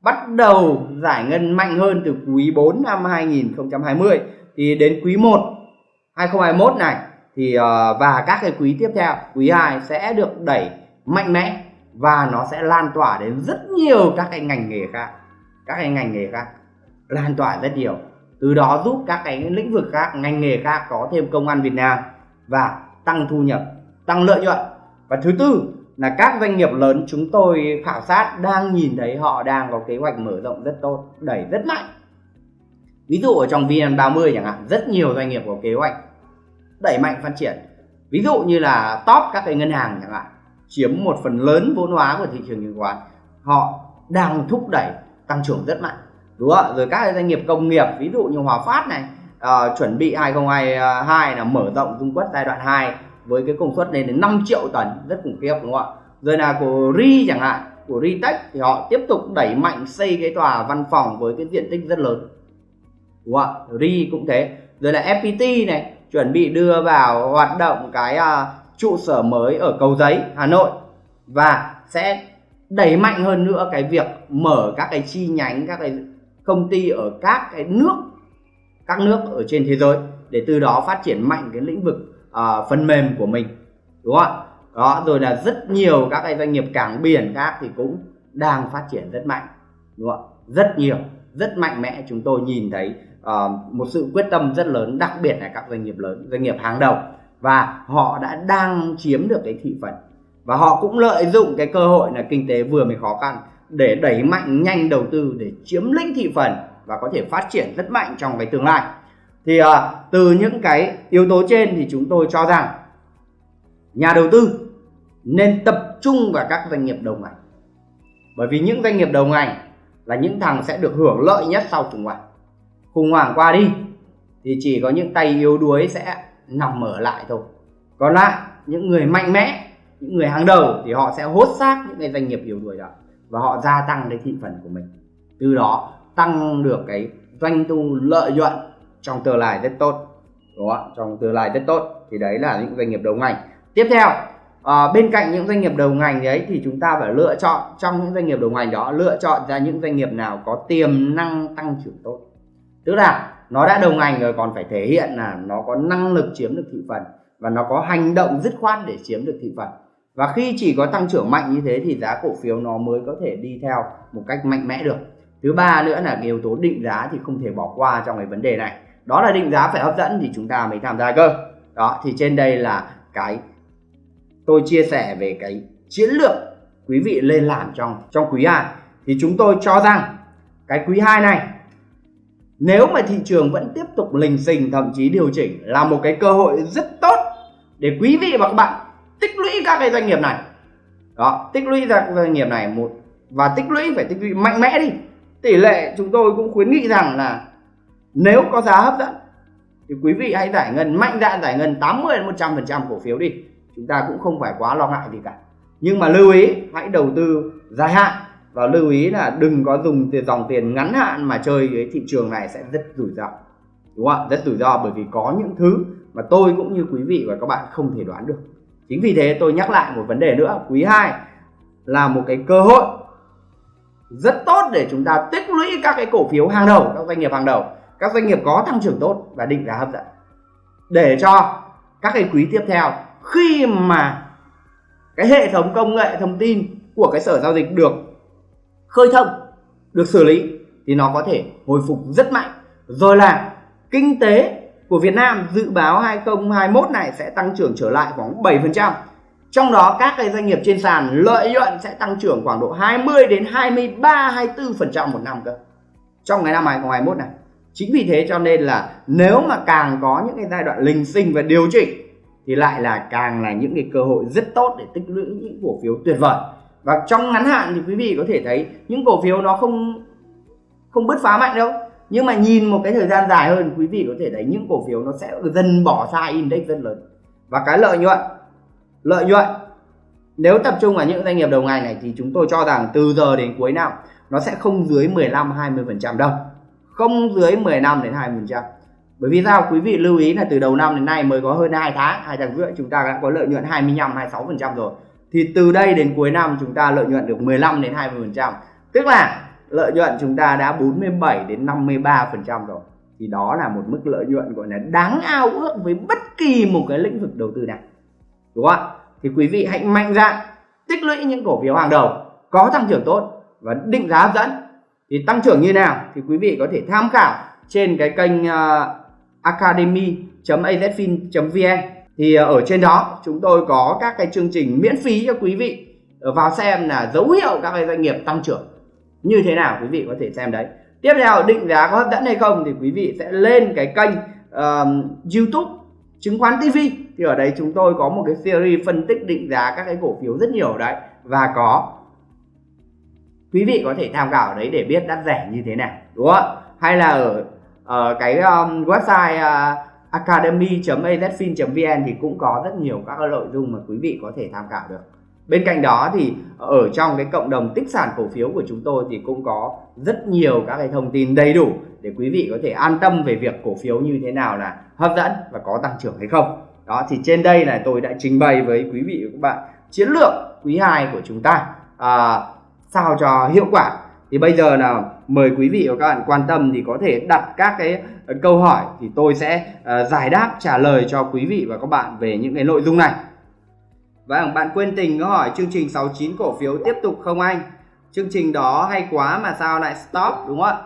bắt đầu giải ngân mạnh hơn từ quý 4 năm 2020 thì đến quý 1 2021 này, thì ờ, và các cái quý tiếp theo, quý 2 sẽ được đẩy mạnh mẽ và nó sẽ lan tỏa đến rất nhiều các cái ngành nghề khác. Các cái ngành nghề khác lan tỏa rất nhiều. Từ đó giúp các cái lĩnh vực khác, ngành nghề khác có thêm công an Việt Nam và tăng thu nhập, tăng lợi nhuận. Và thứ tư là các doanh nghiệp lớn chúng tôi khảo sát đang nhìn thấy họ đang có kế hoạch mở rộng rất tốt đẩy rất mạnh. Ví dụ ở trong VN30 chẳng hạn rất nhiều doanh nghiệp có kế hoạch đẩy mạnh phát triển. Ví dụ như là top các cái ngân hàng chẳng hạn chiếm một phần lớn vốn hóa của thị trường chứng khoán họ đang thúc đẩy tăng trưởng rất mạnh. Đúng không rồi các doanh nghiệp công nghiệp ví dụ như Hòa Phát này uh, chuẩn bị 2022 là mở rộng dung quất giai đoạn 2 với cái công suất lên đến 5 triệu tấn rất khủng khiếp đúng không ạ? Rồi là của Ri chẳng hạn của Ritech thì họ tiếp tục đẩy mạnh xây cái tòa văn phòng với cái diện tích rất lớn. Đúng không ạ? Ri cũng thế. Rồi là FPT này chuẩn bị đưa vào hoạt động cái uh, trụ sở mới ở cầu giấy Hà Nội. Và sẽ đẩy mạnh hơn nữa cái việc mở các cái chi nhánh các cái công ty ở các cái nước các nước ở trên thế giới để từ đó phát triển mạnh cái lĩnh vực uh, phần mềm của mình đúng không đó rồi là rất nhiều các cái doanh nghiệp cảng biển khác thì cũng đang phát triển rất mạnh đúng không rất nhiều rất mạnh mẽ. Chúng tôi nhìn thấy uh, một sự quyết tâm rất lớn đặc biệt là các doanh nghiệp lớn doanh nghiệp hàng đầu. Và họ đã đang chiếm được cái thị phần. Và họ cũng lợi dụng cái cơ hội là kinh tế vừa mới khó khăn để đẩy mạnh nhanh đầu tư để chiếm lĩnh thị phần và có thể phát triển rất mạnh trong cái tương lai thì à, từ những cái yếu tố trên thì chúng tôi cho rằng nhà đầu tư nên tập trung vào các doanh nghiệp đầu ngành. Bởi vì những doanh nghiệp đầu ngành là những thằng sẽ được hưởng lợi nhất sau khủng hoảng. Khủng hoảng qua đi thì chỉ có những tay yếu đuối sẽ nằm ở lại thôi. Còn lại những người mạnh mẽ những người hàng đầu thì họ sẽ hốt xác những cái doanh nghiệp yếu đuối đó và họ gia tăng cái thị phần của mình. Từ đó tăng được cái doanh thu lợi nhuận trong tương lai rất tốt đúng không trong tương lai rất tốt thì đấy là những doanh nghiệp đầu ngành. Tiếp theo à, bên cạnh những doanh nghiệp đầu ngành đấy thì chúng ta phải lựa chọn trong những doanh nghiệp đầu ngành đó lựa chọn ra những doanh nghiệp nào có tiềm năng tăng trưởng tốt. Tức là nó đã đầu ngành rồi còn phải thể hiện là nó có năng lực chiếm được thị phần và nó có hành động dứt khoát để chiếm được thị phần. Và khi chỉ có tăng trưởng mạnh như thế thì giá cổ phiếu nó mới có thể đi theo một cách mạnh mẽ được. Thứ ba nữa là cái yếu tố định giá thì không thể bỏ qua trong cái vấn đề này đó là định giá phải hấp dẫn thì chúng ta mới tham gia cơ. Đó, thì trên đây là cái tôi chia sẻ về cái chiến lược quý vị lên làm trong trong quý 2 thì chúng tôi cho rằng cái quý 2 này, nếu mà thị trường vẫn tiếp tục lình xình, thậm chí điều chỉnh là một cái cơ hội rất tốt để quý vị và các bạn tích lũy các cái doanh nghiệp này. Đó, tích lũy ra doanh nghiệp này một, và tích lũy phải tích lũy mạnh mẽ đi. Tỷ lệ chúng tôi cũng khuyến nghị rằng là nếu có giá hấp dẫn, thì quý vị hãy giải ngân, mạnh dạn giải ngân 80 đến 100 phần trăm cổ phiếu đi. Chúng ta cũng không phải quá lo ngại gì cả. Nhưng mà lưu ý, hãy đầu tư dài hạn và lưu ý là đừng có dùng tiền, dòng tiền ngắn hạn mà chơi cái thị trường này sẽ rất rủi ro. Đúng không ạ? Rất rủi ro bởi vì có những thứ mà tôi cũng như quý vị và các bạn không thể đoán được. Chính vì thế tôi nhắc lại một vấn đề nữa. Quý 2 là một cái cơ hội rất tốt để chúng ta tích lũy các cái cổ phiếu hàng đầu, các doanh nghiệp hàng đầu các doanh nghiệp có tăng trưởng tốt và định giá hấp dẫn để cho các cái quý tiếp theo, khi mà cái hệ thống công nghệ, thông tin của cái sở giao dịch được khơi thông, được xử lý, thì nó có thể hồi phục rất mạnh rồi là kinh tế của Việt Nam dự báo 2021 này sẽ tăng trưởng trở lại khoảng 7%. Trong đó các cái doanh nghiệp trên sàn lợi nhuận sẽ tăng trưởng khoảng độ 20 đến 23 24% một năm cơ. Trong cái năm 2021 này. Chính vì thế cho nên là nếu mà càng có những cái giai đoạn linh sinh và điều chỉnh, thì lại là càng là những cái cơ hội rất tốt để tích lũy những cổ phiếu tuyệt vời. Và trong ngắn hạn thì quý vị có thể thấy những cổ phiếu nó không không bứt phá mạnh đâu. Nhưng mà nhìn một cái thời gian dài hơn, quý vị có thể thấy những cổ phiếu nó sẽ dần bỏ xa index rất lớn. Và cái lợi nhuận lợi nhuận, nếu tập trung vào những doanh nghiệp đầu ngành này thì chúng tôi cho rằng từ giờ đến cuối năm nó sẽ không dưới 15 20 phần trăm đâu không dưới 15 đến 20 phần trăm. Bởi vì sao? Quý vị lưu ý là từ đầu năm đến nay mới có hơn 2 tháng, hai tháng rưỡi chúng ta đã có lợi nhuận 25 26 phần trăm rồi. Thì từ đây đến cuối năm chúng ta lợi nhuận được 15 đến 20 phần trăm. Tức là lợi nhuận chúng ta đã 47 đến 53 phần trăm rồi. Thì đó là một mức lợi nhuận gọi là đáng ao ước với bất kỳ một cái lĩnh vực đầu tư nào. Đúng không ạ? Thì quý vị hãy mạnh dạn tích lũy những cổ phiếu hàng đầu, có tăng trưởng tốt và định giá hấp dẫn thì tăng trưởng như nào thì quý vị có thể tham khảo trên cái kênh uh, academy.azfin.vn thì uh, ở trên đó chúng tôi có các cái chương trình miễn phí cho quý vị ờ, vào xem là dấu hiệu các cái doanh nghiệp tăng trưởng như thế nào quý vị có thể xem đấy. Tiếp theo định giá có hấp dẫn hay không thì quý vị sẽ lên cái kênh uh, YouTube chứng khoán TV thì ở đây chúng tôi có một cái series phân tích định giá các cái cổ phiếu rất nhiều đấy và có quý vị có thể tham khảo đấy để biết đắt rẻ như thế nào đúng không hay là ở, ở cái um, website ờ, uh, academy.azfin.vn thì cũng có rất nhiều các nội dung mà quý vị có thể tham khảo được. Bên cạnh đó thì ở trong cái cộng đồng tích sản cổ phiếu của chúng tôi thì cũng có rất nhiều các cái thông tin đầy đủ để quý vị có thể an tâm về việc cổ phiếu như thế nào là hấp dẫn và có tăng trưởng hay không. Đó thì trên đây là tôi đã trình bày với quý vị và các bạn chiến lược quý 2 của chúng ta. À, sao cho hiệu quả. Thì bây giờ là mời quý vị và các bạn quan tâm thì có thể đặt các cái ờ, câu hỏi thì tôi sẽ uh, giải đáp trả lời cho quý vị và các bạn về những cái nội dung này. Vâng, bạn quên tình có hỏi chương trình 69 cổ phiếu tiếp tục không anh? Chương trình đó hay quá mà sao lại stop đúng không ạ?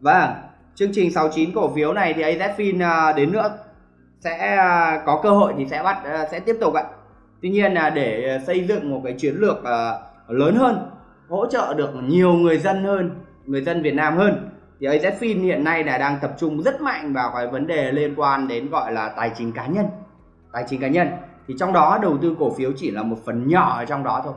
Vâng, chương trình 69 cổ phiếu này thì AZFIN uh, đến nữa sẽ uh, có cơ hội thì sẽ bắt uh, sẽ tiếp tục ạ. Tuy nhiên là để xây dựng một cái chiến lược lớn hơn, hỗ trợ được nhiều người dân hơn, người dân Việt Nam hơn. Thì AZFIN hiện nay là đang tập trung rất mạnh vào cái vấn đề liên quan đến gọi là tài chính cá nhân. Tài chính cá nhân. Thì trong đó đầu tư cổ phiếu chỉ là một phần nhỏ ở trong đó thôi.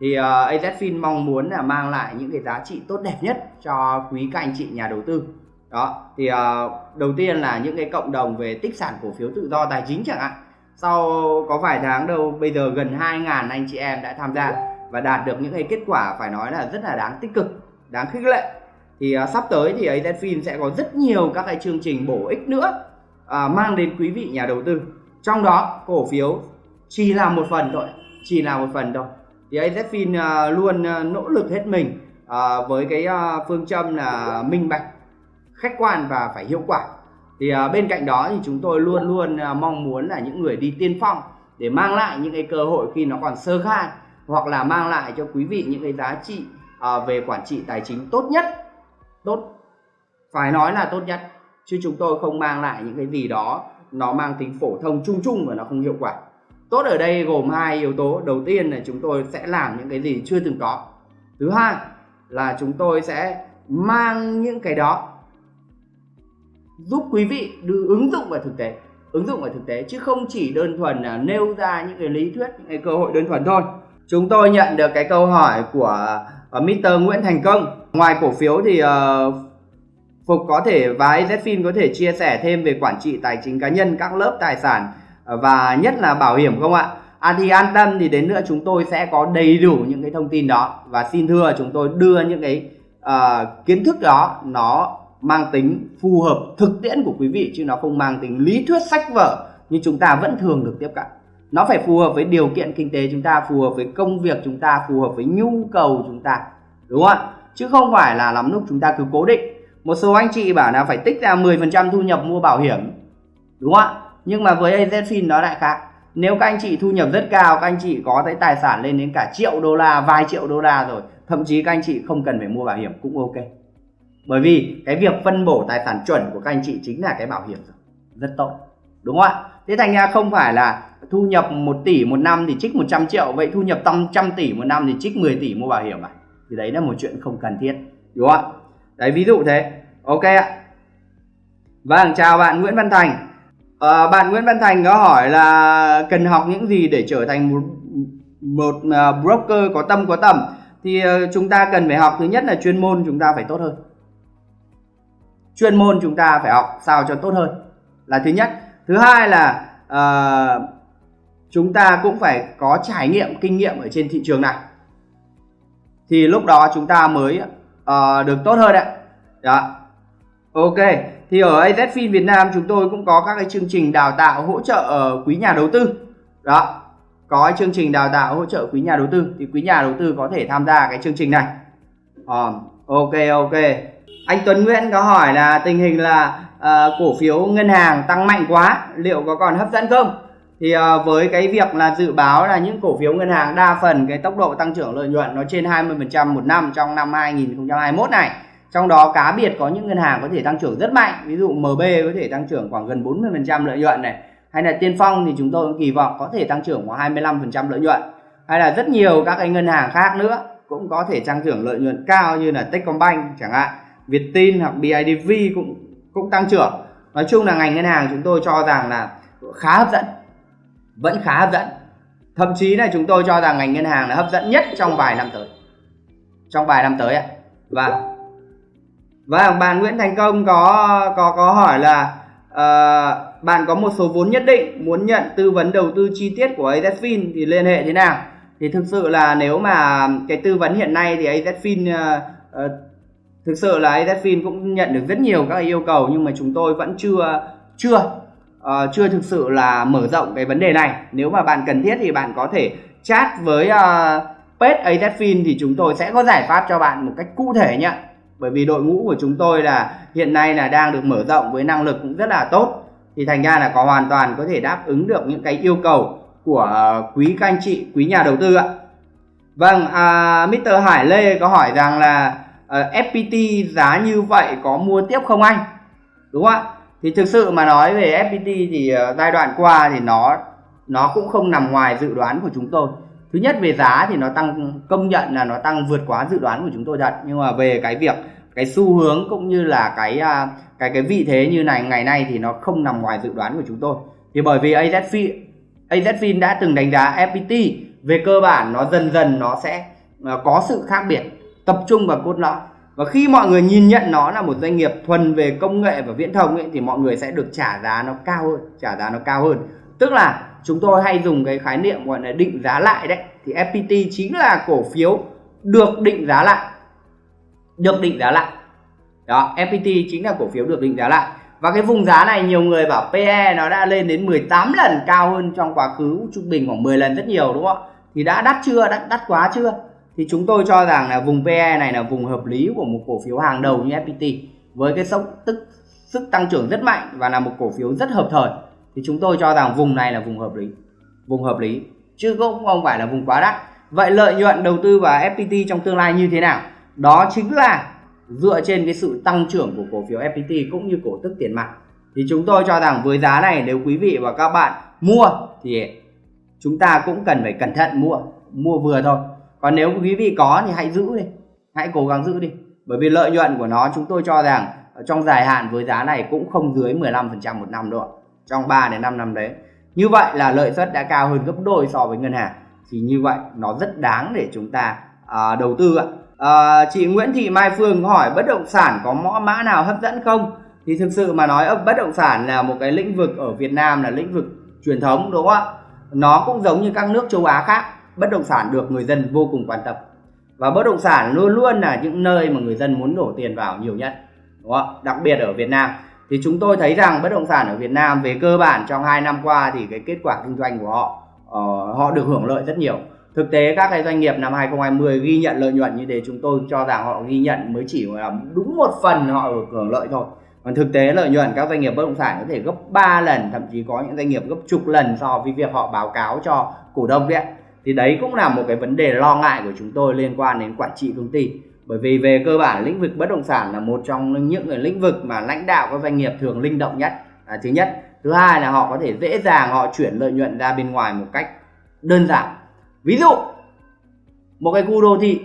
Thì ờ, uh, AZFIN mong muốn là mang lại những cái giá trị tốt đẹp nhất cho quý các anh chị nhà đầu tư. Đó thì uh, đầu tiên là những cái cộng đồng về tích sản cổ phiếu tự do tài chính chẳng hạn. Sau có vài tháng đâu bây giờ gần 2.000 anh chị em đã tham gia và đạt được những cái kết quả phải nói là rất là đáng tích cực đáng khích lệ. Thì uh, sắp tới thì AZFIN sẽ có rất nhiều các cái chương trình bổ ích nữa uh, mang đến quý vị nhà đầu tư. Trong đó cổ phiếu chỉ là một phần thôi chỉ là một phần thôi. Thì AZFIN uh, à, luôn uh, nỗ lực hết mình uh, với cái uh, phương châm là minh bạch khách quan và phải hiệu quả. Thì uh, bên cạnh đó thì chúng tôi luôn luôn uh, mong muốn là những người đi tiên phong để mang lại những cái cơ hội khi nó còn sơ khai hoặc là mang lại cho quý vị những cái giá trị à, về quản trị tài chính tốt nhất. Tốt. Phải nói là tốt nhất, chứ chúng tôi không mang lại những cái gì đó, nó mang tính phổ thông, chung chung và nó không hiệu quả. Tốt ở đây gồm hai yếu tố. Đầu tiên là chúng tôi sẽ làm những cái gì chưa từng có. Thứ hai là chúng tôi sẽ mang những cái đó giúp quý vị đưa ứng dụng vào thực tế, ứng dụng vào thực tế, chứ không chỉ đơn thuần là nêu ra những cái lý thuyết, những cái cơ hội đơn thuần thôi chúng tôi nhận được cái câu hỏi của ờ, uh, Mr. Nguyễn Thành Công ngoài cổ phiếu thì uh, Phục có thể và AZFIN có thể chia sẻ thêm về quản trị tài chính cá nhân các lớp tài sản ờ, và nhất là bảo hiểm không ạ? À thì an tâm thì đến nữa chúng tôi sẽ có đầy đủ những cái thông tin đó và xin thưa chúng tôi đưa những cái uh, kiến thức đó nó mang tính phù hợp thực tiễn của quý vị chứ nó không mang tính lý thuyết sách vở như chúng ta vẫn thường được tiếp cận nó phải phù hợp với điều kiện kinh tế chúng ta, phù hợp với công việc chúng ta, phù hợp với nhu cầu chúng ta. Đúng không ạ? Chứ không phải là lắm lúc chúng ta cứ cố định. Một số anh chị bảo là phải tích ra 10% thu nhập mua bảo hiểm. Đúng không ạ? Nhưng mà với AZFIN nó lại khác. Nếu các anh chị thu nhập rất cao, các anh chị có tới tài sản lên đến cả triệu đô la, vài triệu đô la rồi, thậm chí các anh chị không cần phải mua bảo hiểm cũng ok. Bởi vì cái việc phân bổ tài sản chuẩn của các anh chị chính là cái bảo hiểm rồi. Rất tốt. Đúng không ạ? Thế thành ra không phải là thu nhập 1 tỷ một năm thì trích 100 triệu vậy thu nhập tầm trăm tỷ một năm thì trích 10 tỷ mua bảo hiểm à? Thì đấy là một chuyện không cần thiết đúng không ạ? Đấy ví dụ thế. Ok ạ. Vâng chào bạn Nguyễn Văn Thành. À, bạn Nguyễn Văn Thành có hỏi là cần học những gì để trở thành một một uh, broker có tâm có tầm? Thì uh, chúng ta cần phải học thứ nhất là chuyên môn chúng ta phải tốt hơn. Chuyên môn chúng ta phải học sao cho tốt hơn là thứ nhất. Thứ hai là uh, chúng ta cũng phải có trải nghiệm kinh nghiệm ở trên thị trường này. Thì lúc đó chúng ta mới uh, được tốt hơn đấy đó. Ok thì ở AZFIN Việt Nam chúng tôi cũng có các cái chương trình đào tạo hỗ trợ ở quý nhà đầu tư. Đó. Có chương trình đào tạo hỗ trợ quý nhà đầu tư thì quý nhà đầu tư có thể tham gia cái chương trình này. Uh, ok ok. Anh Tuấn Nguyễn có hỏi là tình hình là uh, cổ phiếu ngân hàng tăng mạnh quá liệu có còn hấp dẫn không? Thì uh, với cái việc là dự báo là những cổ phiếu ngân hàng đa phần cái tốc độ tăng trưởng lợi nhuận nó trên 20% một năm trong năm 2021 này trong đó cá biệt có những ngân hàng có thể tăng trưởng rất mạnh ví dụ MB có thể tăng trưởng khoảng gần 40% lợi nhuận này hay là Tiên Phong thì chúng tôi cũng kỳ vọng có thể tăng trưởng khoảng 25% lợi nhuận hay là rất nhiều các cái ngân hàng khác nữa cũng có thể tăng trưởng lợi nhuận cao như là Techcombank chẳng hạn Viettin hoặc BIDV cũng cũng tăng trưởng. Nói chung là ngành ngân hàng chúng tôi cho rằng là khá hấp dẫn vẫn khá hấp dẫn. Thậm chí là chúng tôi cho rằng ngành ngân hàng là hấp dẫn nhất trong vài năm tới. Trong vài năm tới ạ. Và và bạn Nguyễn Thành Công có có có hỏi là uh, bạn có một số vốn nhất định muốn nhận tư vấn đầu tư chi tiết của AZFIN thì liên hệ thế nào? Thì thực sự là nếu mà cái tư vấn hiện nay thì AZFIN uh, ờ, uh, ờ, thực sự là AZFIN cũng nhận được rất nhiều các yêu cầu nhưng mà chúng tôi vẫn chưa chưa uh, chưa thực sự là mở rộng cái vấn đề này. Nếu mà bạn cần thiết thì bạn có thể chat với ờ, uh, page AZFIN thì chúng tôi sẽ có giải pháp cho bạn một cách cụ thể nhé bởi vì đội ngũ của chúng tôi là hiện nay là đang được mở rộng với năng lực cũng rất là tốt. Thì thành ra là có hoàn toàn có thể đáp ứng được những cái yêu cầu của ờ, quý các anh chị quý nhà đầu tư ạ. Vâng à, Mr. Hải Lê có hỏi rằng là uh, FPT giá như vậy có mua tiếp không anh? Đúng không ạ? Thì thực sự mà nói về FPT thì ờ, giai đoạn qua thì nó nó cũng không nằm ngoài dự đoán của chúng tôi. Thứ nhất về giá thì nó tăng, công nhận là nó tăng vượt quá dự đoán của chúng tôi thật. Nhưng mà về cái việc, cái xu hướng cũng như là cái à, cái cái vị thế như này, ngày nay thì nó không nằm ngoài dự đoán của chúng tôi. Thì bởi vì AZFIN AZFIN đã từng đánh giá FPT về cơ bản nó dần dần nó sẽ ờ, có sự khác biệt, tập trung vào cốt lõi và khi mọi người nhìn nhận nó là một doanh nghiệp thuần về công nghệ và viễn thông ấy, thì mọi người sẽ được trả giá nó cao hơn trả giá nó cao hơn. Tức là chúng tôi hay dùng cái khái niệm gọi là định giá lại đấy. Thì FPT chính là cổ phiếu được định giá lại. Được định giá lại. Đó FPT chính là cổ phiếu được định giá lại. Và cái vùng giá này nhiều người bảo PE nó đã lên đến 18 lần cao hơn trong quá khứ trung bình khoảng 10 lần rất nhiều đúng không thì đã đắt chưa? Đắt đắt quá chưa? Thì chúng tôi cho rằng là vùng PE này là vùng hợp lý của một cổ phiếu hàng đầu như FPT với cái sốc tức, sức tăng trưởng rất mạnh và là một cổ phiếu rất hợp thời. Thì chúng tôi cho rằng vùng này là vùng hợp lý, vùng hợp lý, chứ cũng không phải là vùng quá đắt. Vậy lợi nhuận đầu tư vào FPT trong tương lai như thế nào? Đó chính là dựa trên cái sự tăng trưởng của cổ phiếu FPT cũng như cổ tức tiền mặt. Thì chúng tôi cho rằng với giá này, nếu quý vị và các bạn mua thì chúng ta cũng cần phải cẩn thận mua mua vừa thôi còn nếu quý vị có thì hãy giữ đi hãy cố gắng giữ đi. Bởi vì lợi nhuận của nó chúng tôi cho rằng trong dài hạn với giá này cũng không dưới 15% một năm đâu trong 3 đến 5 năm đấy. Như vậy là lợi suất đã cao hơn gấp đôi so với ngân hàng. Thì như vậy nó rất đáng để chúng ta à, đầu tư ạ. À, chị Nguyễn Thị Mai Phương hỏi bất động sản có mõ mã nào hấp dẫn không? Thì thực sự mà nói bất động sản là một cái lĩnh vực ở Việt Nam là lĩnh vực truyền thống đúng không ạ? Nó cũng giống như các nước châu Á khác bất động sản được người dân vô cùng quan tâm. Và bất động sản luôn luôn là những nơi mà người dân muốn đổ tiền vào nhiều nhất đúng không? đặc biệt ở Việt Nam. Thì chúng tôi thấy rằng bất động sản ở Việt Nam về cơ bản trong 2 năm qua thì cái kết quả kinh doanh của họ uh, họ được hưởng lợi rất nhiều. Thực tế các cái doanh nghiệp năm 2020 ghi nhận lợi nhuận như thế chúng tôi cho rằng họ ghi nhận mới chỉ là đúng một phần họ được hưởng lợi thôi. Còn thực tế lợi nhuận các doanh nghiệp bất động sản có thể gấp 3 lần thậm chí có những doanh nghiệp gấp chục lần so với việc họ báo cáo cho cổ đông đấy thì đấy cũng là một cái vấn đề lo ngại của chúng tôi liên quan đến quản trị công ty. Bởi vì về cơ bản lĩnh vực bất động sản là một trong những cái lĩnh vực mà lãnh đạo các doanh nghiệp thường linh động nhất. À, thứ nhất. Thứ hai là họ có thể dễ dàng họ chuyển lợi nhuận ra bên ngoài một cách đơn giản. Ví dụ một cái khu đô thị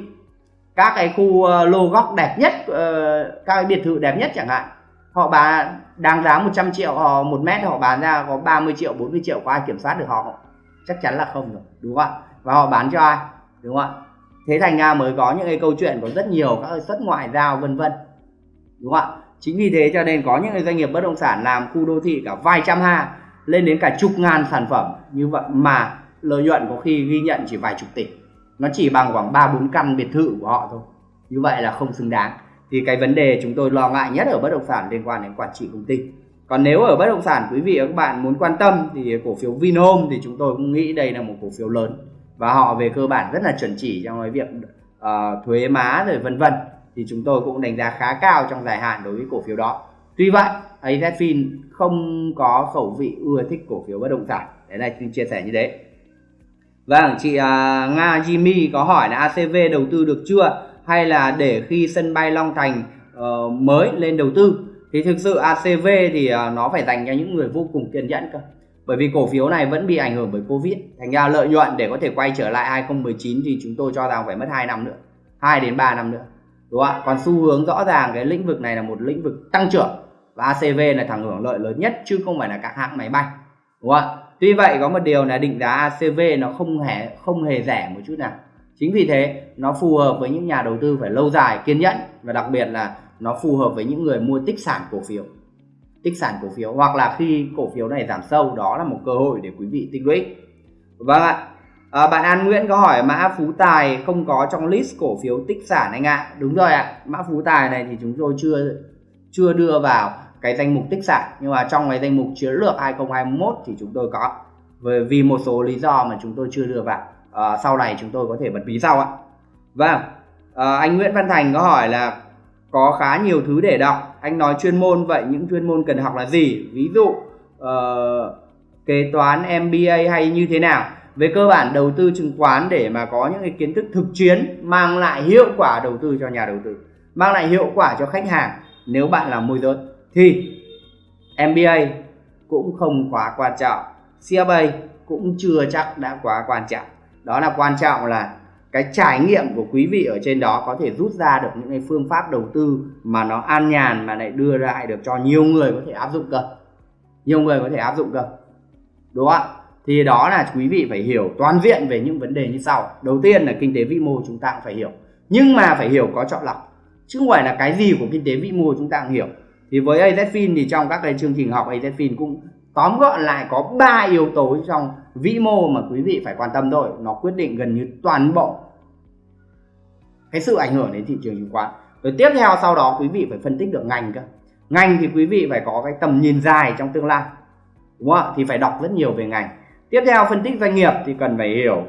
các cái khu ờ, lô góc đẹp nhất ờ, các cái biệt thự đẹp nhất chẳng hạn họ bán đang giá 100 triệu họ một mét họ bán ra có 30 triệu 40 triệu có ai kiểm soát được họ chắc chắn là không rồi đúng không ạ? Và họ bán cho ai? Đúng không ạ? Thế thành ra mới có những cái câu chuyện có rất nhiều các xuất ngoại giao, vân vân. Đúng không ạ? Chính vì thế cho nên có những cái doanh nghiệp bất động sản làm khu đô thị cả vài trăm ha, lên đến cả chục ngàn sản phẩm như vậy mà lợi nhuận có khi ghi nhận chỉ vài chục tỷ. Nó chỉ bằng khoảng ba bốn căn biệt thự của họ thôi. Như vậy là không xứng đáng. Thì cái vấn đề chúng tôi lo ngại nhất ở bất động sản liên quan đến quản trị công ty. Còn nếu ở bất động sản, quý vị và các bạn muốn quan tâm thì cổ phiếu Vinhome thì chúng tôi cũng nghĩ đây là một cổ phiếu lớn và họ về cơ bản rất là chuẩn chỉ trong cái việc uh, thuế má rồi vân vân. Thì chúng tôi cũng đánh giá khá cao trong dài hạn đối với cổ phiếu đó. Tuy vậy AZFIN không có khẩu vị ưa thích cổ phiếu bất động sản. Đấy là xin chia sẻ như thế. Vâng chị uh, Nga Jimmy có hỏi là ACV đầu tư được chưa? Hay là để khi sân bay Long Thành uh, mới lên đầu tư? Thì thực sự ACV thì uh, nó phải dành cho những người vô cùng kiên nhẫn cơ bởi vì cổ phiếu này vẫn bị ảnh hưởng bởi Covid. Thành ra lợi nhuận để có thể quay trở lại 2019 thì chúng tôi cho rằng phải mất 2 năm nữa 2 đến 3 năm nữa. Đúng không ạ? Còn xu hướng rõ ràng cái lĩnh vực này là một lĩnh vực tăng trưởng và ACV là thằng hưởng lợi lớn nhất chứ không phải là các hãng máy bay. Đúng không ạ? Tuy vậy có một điều là định giá ACV nó không hề không hề rẻ một chút nào. Chính vì thế, nó phù hợp với những nhà đầu tư phải lâu dài kiên nhẫn và đặc biệt là nó phù hợp với những người mua tích sản cổ phiếu tích sản cổ phiếu hoặc là khi cổ phiếu này giảm sâu đó là một cơ hội để quý vị tích lũy. Vâng ạ. À, bạn An Nguyễn có hỏi mã Phú Tài không có trong list cổ phiếu tích sản anh ạ? Đúng rồi ạ. Mã Phú Tài này thì chúng tôi chưa chưa đưa vào cái danh mục tích sản nhưng mà trong cái danh mục chiến lược 2021 thì chúng tôi có. Bởi vì một số lý do mà chúng tôi chưa đưa vào. À, sau này chúng tôi có thể bật mí sau ạ. Vâng. À, anh Nguyễn Văn Thành có hỏi là có khá nhiều thứ để đọc. Anh nói chuyên môn vậy những chuyên môn cần học là gì? Ví dụ uh, kế toán MBA hay như thế nào? Về cơ bản đầu tư chứng khoán để mà có những cái kiến thức thực chiến mang lại hiệu quả đầu tư cho nhà đầu tư mang lại hiệu quả cho khách hàng nếu bạn là môi giới. Thì MBA cũng không quá quan trọng. CFA cũng chưa chắc đã quá quan trọng. Đó là quan trọng là cái trải nghiệm của quý vị ở trên đó có thể rút ra được những cái phương pháp đầu tư mà nó an nhàn mà lại đưa lại được cho nhiều người có thể áp dụng cơ. Nhiều người có thể áp dụng cơ. Đúng không ạ? Thì đó là quý vị phải hiểu toàn diện về những vấn đề như sau. Đầu tiên là kinh tế vĩ mô chúng ta cũng phải hiểu. Nhưng mà phải hiểu có chọn lọc. Chứ không phải là cái gì của kinh tế vĩ mô chúng ta cũng hiểu. Thì với AZFIN thì trong các cái chương trình học AZFIN cũng tóm gọn lại có ba yếu tố trong vĩ mô mà quý vị phải quan tâm thôi, nó quyết định gần như toàn bộ cái sự ảnh hưởng đến thị trường chứng khoán. Rồi tiếp theo sau đó quý vị phải phân tích được ngành cơ. Ngành thì quý vị phải có cái tầm nhìn dài trong tương lai, đúng không ạ? Thì phải đọc rất nhiều về ngành. Tiếp theo phân tích doanh nghiệp thì cần phải hiểu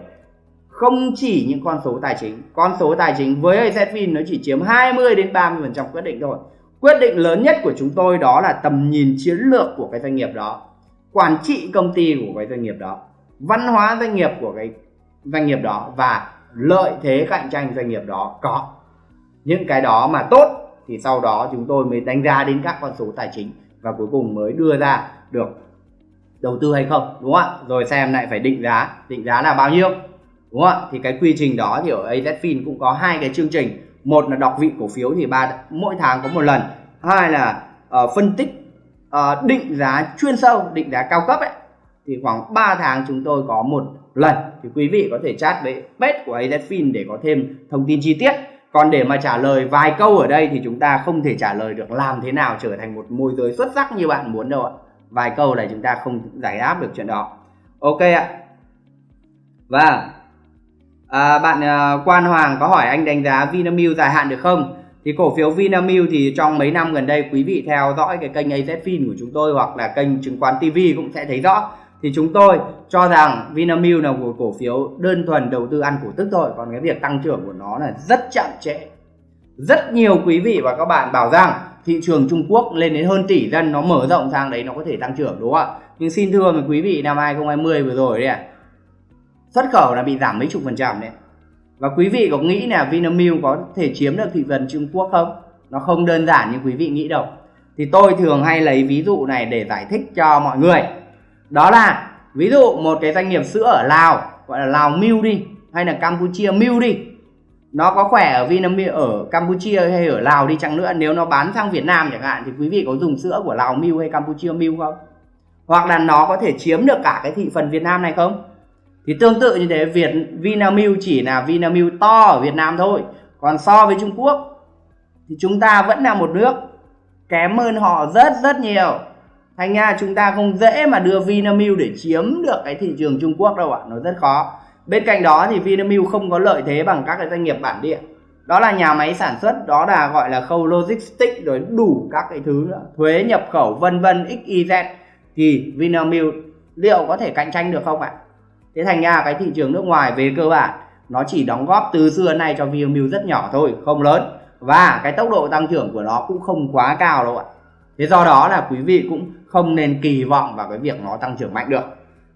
không chỉ những con số tài chính, con số tài chính với AZFIN nó chỉ chiếm 20 đến 30 phần trăm quyết định thôi. Quyết định lớn nhất của chúng tôi đó là tầm nhìn chiến lược của cái doanh nghiệp đó, quản trị công ty của cái doanh nghiệp đó văn hóa doanh nghiệp của cái doanh nghiệp đó và lợi thế cạnh tranh doanh nghiệp đó có. Những cái đó mà tốt thì sau đó chúng tôi mới đánh giá đến các con số tài chính và cuối cùng mới đưa ra được đầu tư hay không đúng không ạ? Rồi xem lại phải định giá định giá là bao nhiêu đúng không ạ? Thì cái quy trình đó thì ở AZFIN cũng có hai cái chương trình. Một là đọc vị cổ phiếu thì ba mỗi tháng có một lần. Hai là uh, phân tích uh, định giá chuyên sâu định giá cao cấp ấy thì khoảng 3 tháng chúng tôi có một lần. Thì quý vị có thể chat với page của AZFIN để có thêm thông tin chi tiết. Còn để mà trả lời vài câu ở đây thì chúng ta không thể trả lời được làm thế nào trở thành một môi giới xuất sắc như bạn muốn đâu ạ. Vài câu này chúng ta không giải đáp được chuyện đó. Ok ạ. Và à, bạn à, Quan Hoàng có hỏi anh đánh giá Vinamilk dài hạn được không? Thì cổ phiếu Vinamilk thì trong mấy năm gần đây quý vị theo dõi cái kênh AZFIN của chúng tôi hoặc là kênh chứng khoán TV cũng sẽ thấy rõ thì chúng tôi cho rằng Vinamilk là một cổ phiếu đơn thuần đầu tư ăn cổ tức thôi. Còn cái việc tăng trưởng của nó là rất chậm trễ. Rất nhiều quý vị và các bạn bảo rằng thị trường Trung Quốc lên đến hơn tỷ dân, nó mở rộng sang đấy nó có thể tăng trưởng, đúng không ạ? Nhưng xin thưa với quý vị, năm 2020 vừa rồi đấy xuất khẩu là bị giảm mấy chục phần trăm đấy. Và quý vị có nghĩ là Vinamilk có thể chiếm được thị phần Trung Quốc không? Nó không đơn giản như quý vị nghĩ đâu. Thì tôi thường hay lấy ví dụ này để giải thích cho mọi người đó là, ví dụ một cái doanh nghiệp sữa ở Lào, gọi là Lào Milk đi, hay là Campuchia Milk đi. Nó có khỏe ở Vinamilk ở Campuchia hay ở Lào đi chăng nữa. Nếu nó bán sang Việt Nam chẳng hạn, thì quý vị có dùng sữa của Lào Milk hay Campuchia Milk không? Hoặc là nó có thể chiếm được cả cái thị phần Việt Nam này không? Thì tương tự như thế, Việt Vinamilk chỉ là Vinamilk to ở Việt Nam thôi. Còn so với Trung Quốc, thì chúng ta vẫn là một nước kém hơn họ rất rất nhiều thành ra chúng ta không dễ mà đưa Vinamilk để chiếm được cái thị trường Trung Quốc đâu ạ, nó rất khó. Bên cạnh đó thì Vinamilk không có lợi thế bằng các cái doanh nghiệp bản địa. Đó là nhà máy sản xuất, đó là gọi là khâu logistics rồi đủ các cái thứ nữa. Thuế, nhập khẩu, vân vân xyz thì Vinamilk liệu có thể cạnh tranh được không ạ? Thế thành ra cái thị trường nước ngoài về cơ bản, nó chỉ đóng góp từ xưa nay cho Vinamilk rất nhỏ thôi, không lớn. Và cái tốc độ tăng trưởng của nó cũng không quá cao đâu ạ. Thế do đó là quý vị cũng không nên kỳ vọng vào cái việc nó tăng trưởng mạnh được.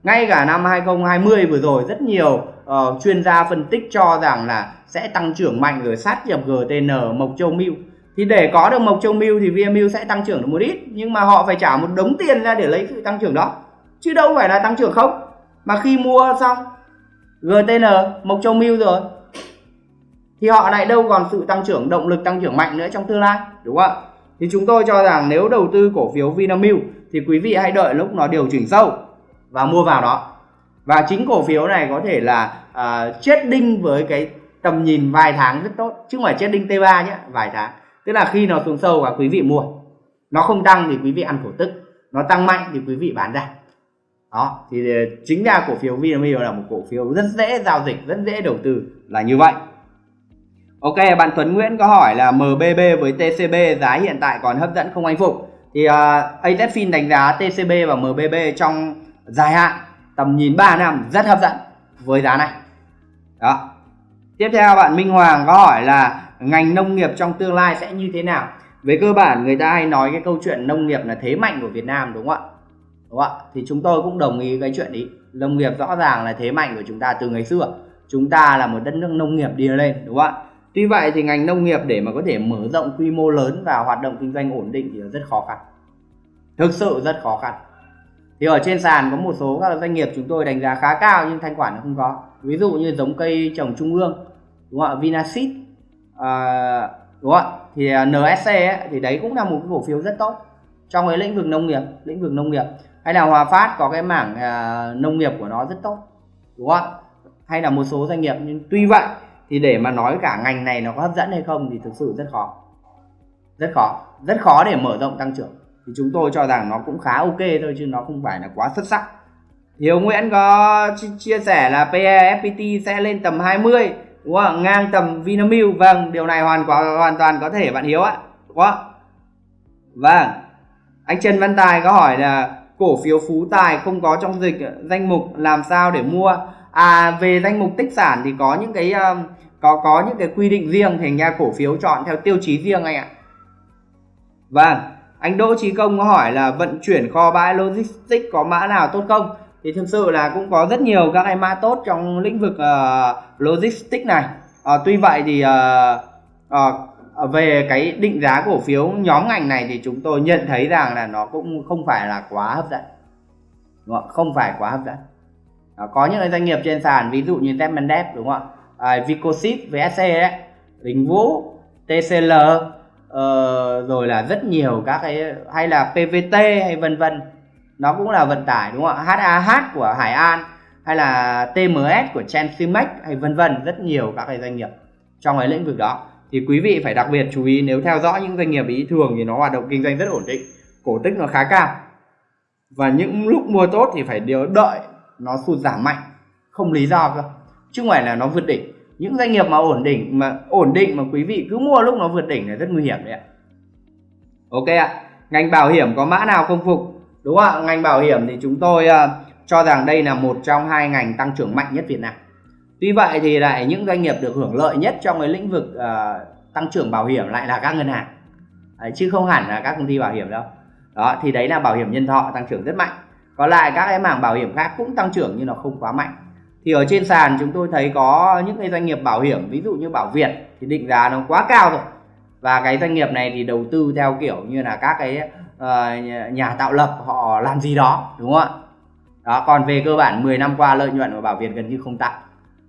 Ngay cả năm 2020 vừa rồi rất nhiều uh, chuyên gia phân tích cho rằng là sẽ tăng trưởng mạnh rồi sát nhập GTN Mộc Châu Milk thì để có được Mộc Châu Milk thì VMU sẽ tăng trưởng được một ít nhưng mà họ phải trả một đống tiền ra để lấy sự tăng trưởng đó. Chứ đâu phải là tăng trưởng không. Mà khi mua xong GTN Mộc Châu Milk rồi thì họ lại đâu còn sự tăng trưởng động lực tăng trưởng mạnh nữa trong tương lai đúng không ạ? Thì chúng tôi cho rằng nếu đầu tư cổ phiếu Vinamilk thì quý vị hãy đợi lúc nó điều chỉnh sâu và mua vào đó. Và chính cổ phiếu này có thể là uh, chết đinh với cái tầm nhìn vài tháng rất tốt chứ không phải chết đinh T3 nhé vài tháng. Tức là khi nó xuống sâu và quý vị mua nó không tăng thì quý vị ăn cổ tức nó tăng mạnh thì quý vị bán ra. Đó thì ờ, chính ra cổ phiếu Vinamilk là một cổ phiếu rất dễ giao dịch rất dễ đầu tư là như vậy. Ok, bạn Tuấn Nguyễn có hỏi là MBB với TCB giá hiện tại còn hấp dẫn không anh Phục? Thì à, uh, ATFIN đánh giá TCB và MBB trong dài hạn tầm nhìn 3 năm rất hấp dẫn với giá này. Đó. Tiếp theo bạn Minh Hoàng có hỏi là ngành nông nghiệp trong tương lai sẽ như thế nào? Về cơ bản người ta hay nói cái câu chuyện nông nghiệp là thế mạnh của Việt Nam đúng không ạ? Đúng không ạ? Thì chúng tôi cũng đồng ý cái chuyện ý. Nông nghiệp rõ ràng là thế mạnh của chúng ta từ ngày xưa. Chúng ta là một đất nước nông nghiệp đi lên đúng không ạ? Tuy vậy thì ngành nông nghiệp để mà có thể mở rộng quy mô lớn và hoạt động kinh doanh ổn định thì rất khó khăn. Thực sự rất khó khăn. Thì ở trên sàn có một số các doanh nghiệp chúng tôi đánh giá khá cao nhưng thanh khoản nó không có. Ví dụ như giống cây trồng trung ương, đúng không ạ? Vinaseed, à, đúng không ạ? Thì à, NSC ấy, thì đấy cũng là một cái cổ phiếu rất tốt trong cái lĩnh vực nông nghiệp, lĩnh vực nông nghiệp. Hay là Hòa Phát có cái mảng à, nông nghiệp của nó rất tốt, đúng không ạ? Hay là một số doanh nghiệp nhưng tuy vậy thì để mà nói cả ngành này nó có hấp dẫn hay không thì thực sự rất khó. Rất khó. Rất khó để mở rộng tăng trưởng. Thì chúng tôi cho rằng nó cũng khá ok thôi chứ nó không phải là quá xuất sắc. Hiếu Nguyễn có chia sẻ là PE FPT sẽ lên tầm 20 đúng không? ngang tầm Vinamilk. Vâng điều này hoàn toàn hoàn toàn có thể bạn Hiếu ạ. Đúng không? vâng. Anh Trần Văn Tài có hỏi là cổ phiếu Phú Tài không có trong dịch, danh mục, làm sao để mua? À về danh mục tích sản thì có những cái um, có có những cái quy định riêng thì nhà cổ phiếu chọn theo tiêu chí riêng anh ạ. Vâng anh Đỗ Trí Công có hỏi là vận chuyển kho bãi logistics có mã nào tốt không? Thì thực sự là cũng có rất nhiều các cái mã tốt trong lĩnh vực uh, logistics này. Uh, tuy vậy thì uh, uh, về cái định giá cổ phiếu nhóm ngành này thì chúng tôi nhận thấy rằng là nó cũng không phải là quá hấp dẫn. Không phải quá hấp dẫn đó, có những doanh nghiệp trên sàn ví dụ như Tepmandep đúng không ạ? À, Vicosit VSC đấy Đình Vũ TCL uh, ờ, rồi là rất nhiều các cái hay là PVT hay vân vân. Nó cũng là vận tải đúng không ạ? HAH của Hải An hay là TMS của Transimex hay vân vân rất nhiều các cái doanh nghiệp trong cái lĩnh vực đó. Thì quý vị phải đặc biệt chú ý nếu theo dõi những doanh nghiệp ý thường thì nó hoạt động kinh doanh rất ổn định cổ tức nó khá cao. Và những lúc mua tốt thì phải điều đợi nó sụt giảm mạnh. Không lý do cơ. Chứ không phải là nó vượt đỉnh. Những doanh nghiệp mà ổn định mà ổn định mà quý vị cứ mua lúc nó vượt đỉnh là rất nguy hiểm đấy ạ. Ok ạ. Ngành bảo hiểm có mã nào không phục? Đúng không ạ ngành bảo hiểm thì chúng tôi uh, cho rằng đây là một trong hai ngành tăng trưởng mạnh nhất Việt Nam. Tuy vậy thì lại những doanh nghiệp được hưởng lợi nhất trong cái lĩnh vực uh, tăng trưởng bảo hiểm lại là các ngân hàng. Đấy, chứ không hẳn là các công ty bảo hiểm đâu. Đó thì đấy là bảo hiểm nhân thọ tăng trưởng rất mạnh còn lại các cái mảng bảo hiểm khác cũng tăng trưởng nhưng nó không quá mạnh. Thì ở trên sàn chúng tôi thấy có những cái doanh nghiệp bảo hiểm ví dụ như bảo việt thì định giá nó quá cao rồi. Và cái doanh nghiệp này thì đầu tư theo kiểu như là các cái uh, nhà tạo lập họ làm gì đó đúng không ạ? Đó còn về cơ bản 10 năm qua lợi nhuận của bảo việt gần như không tăng.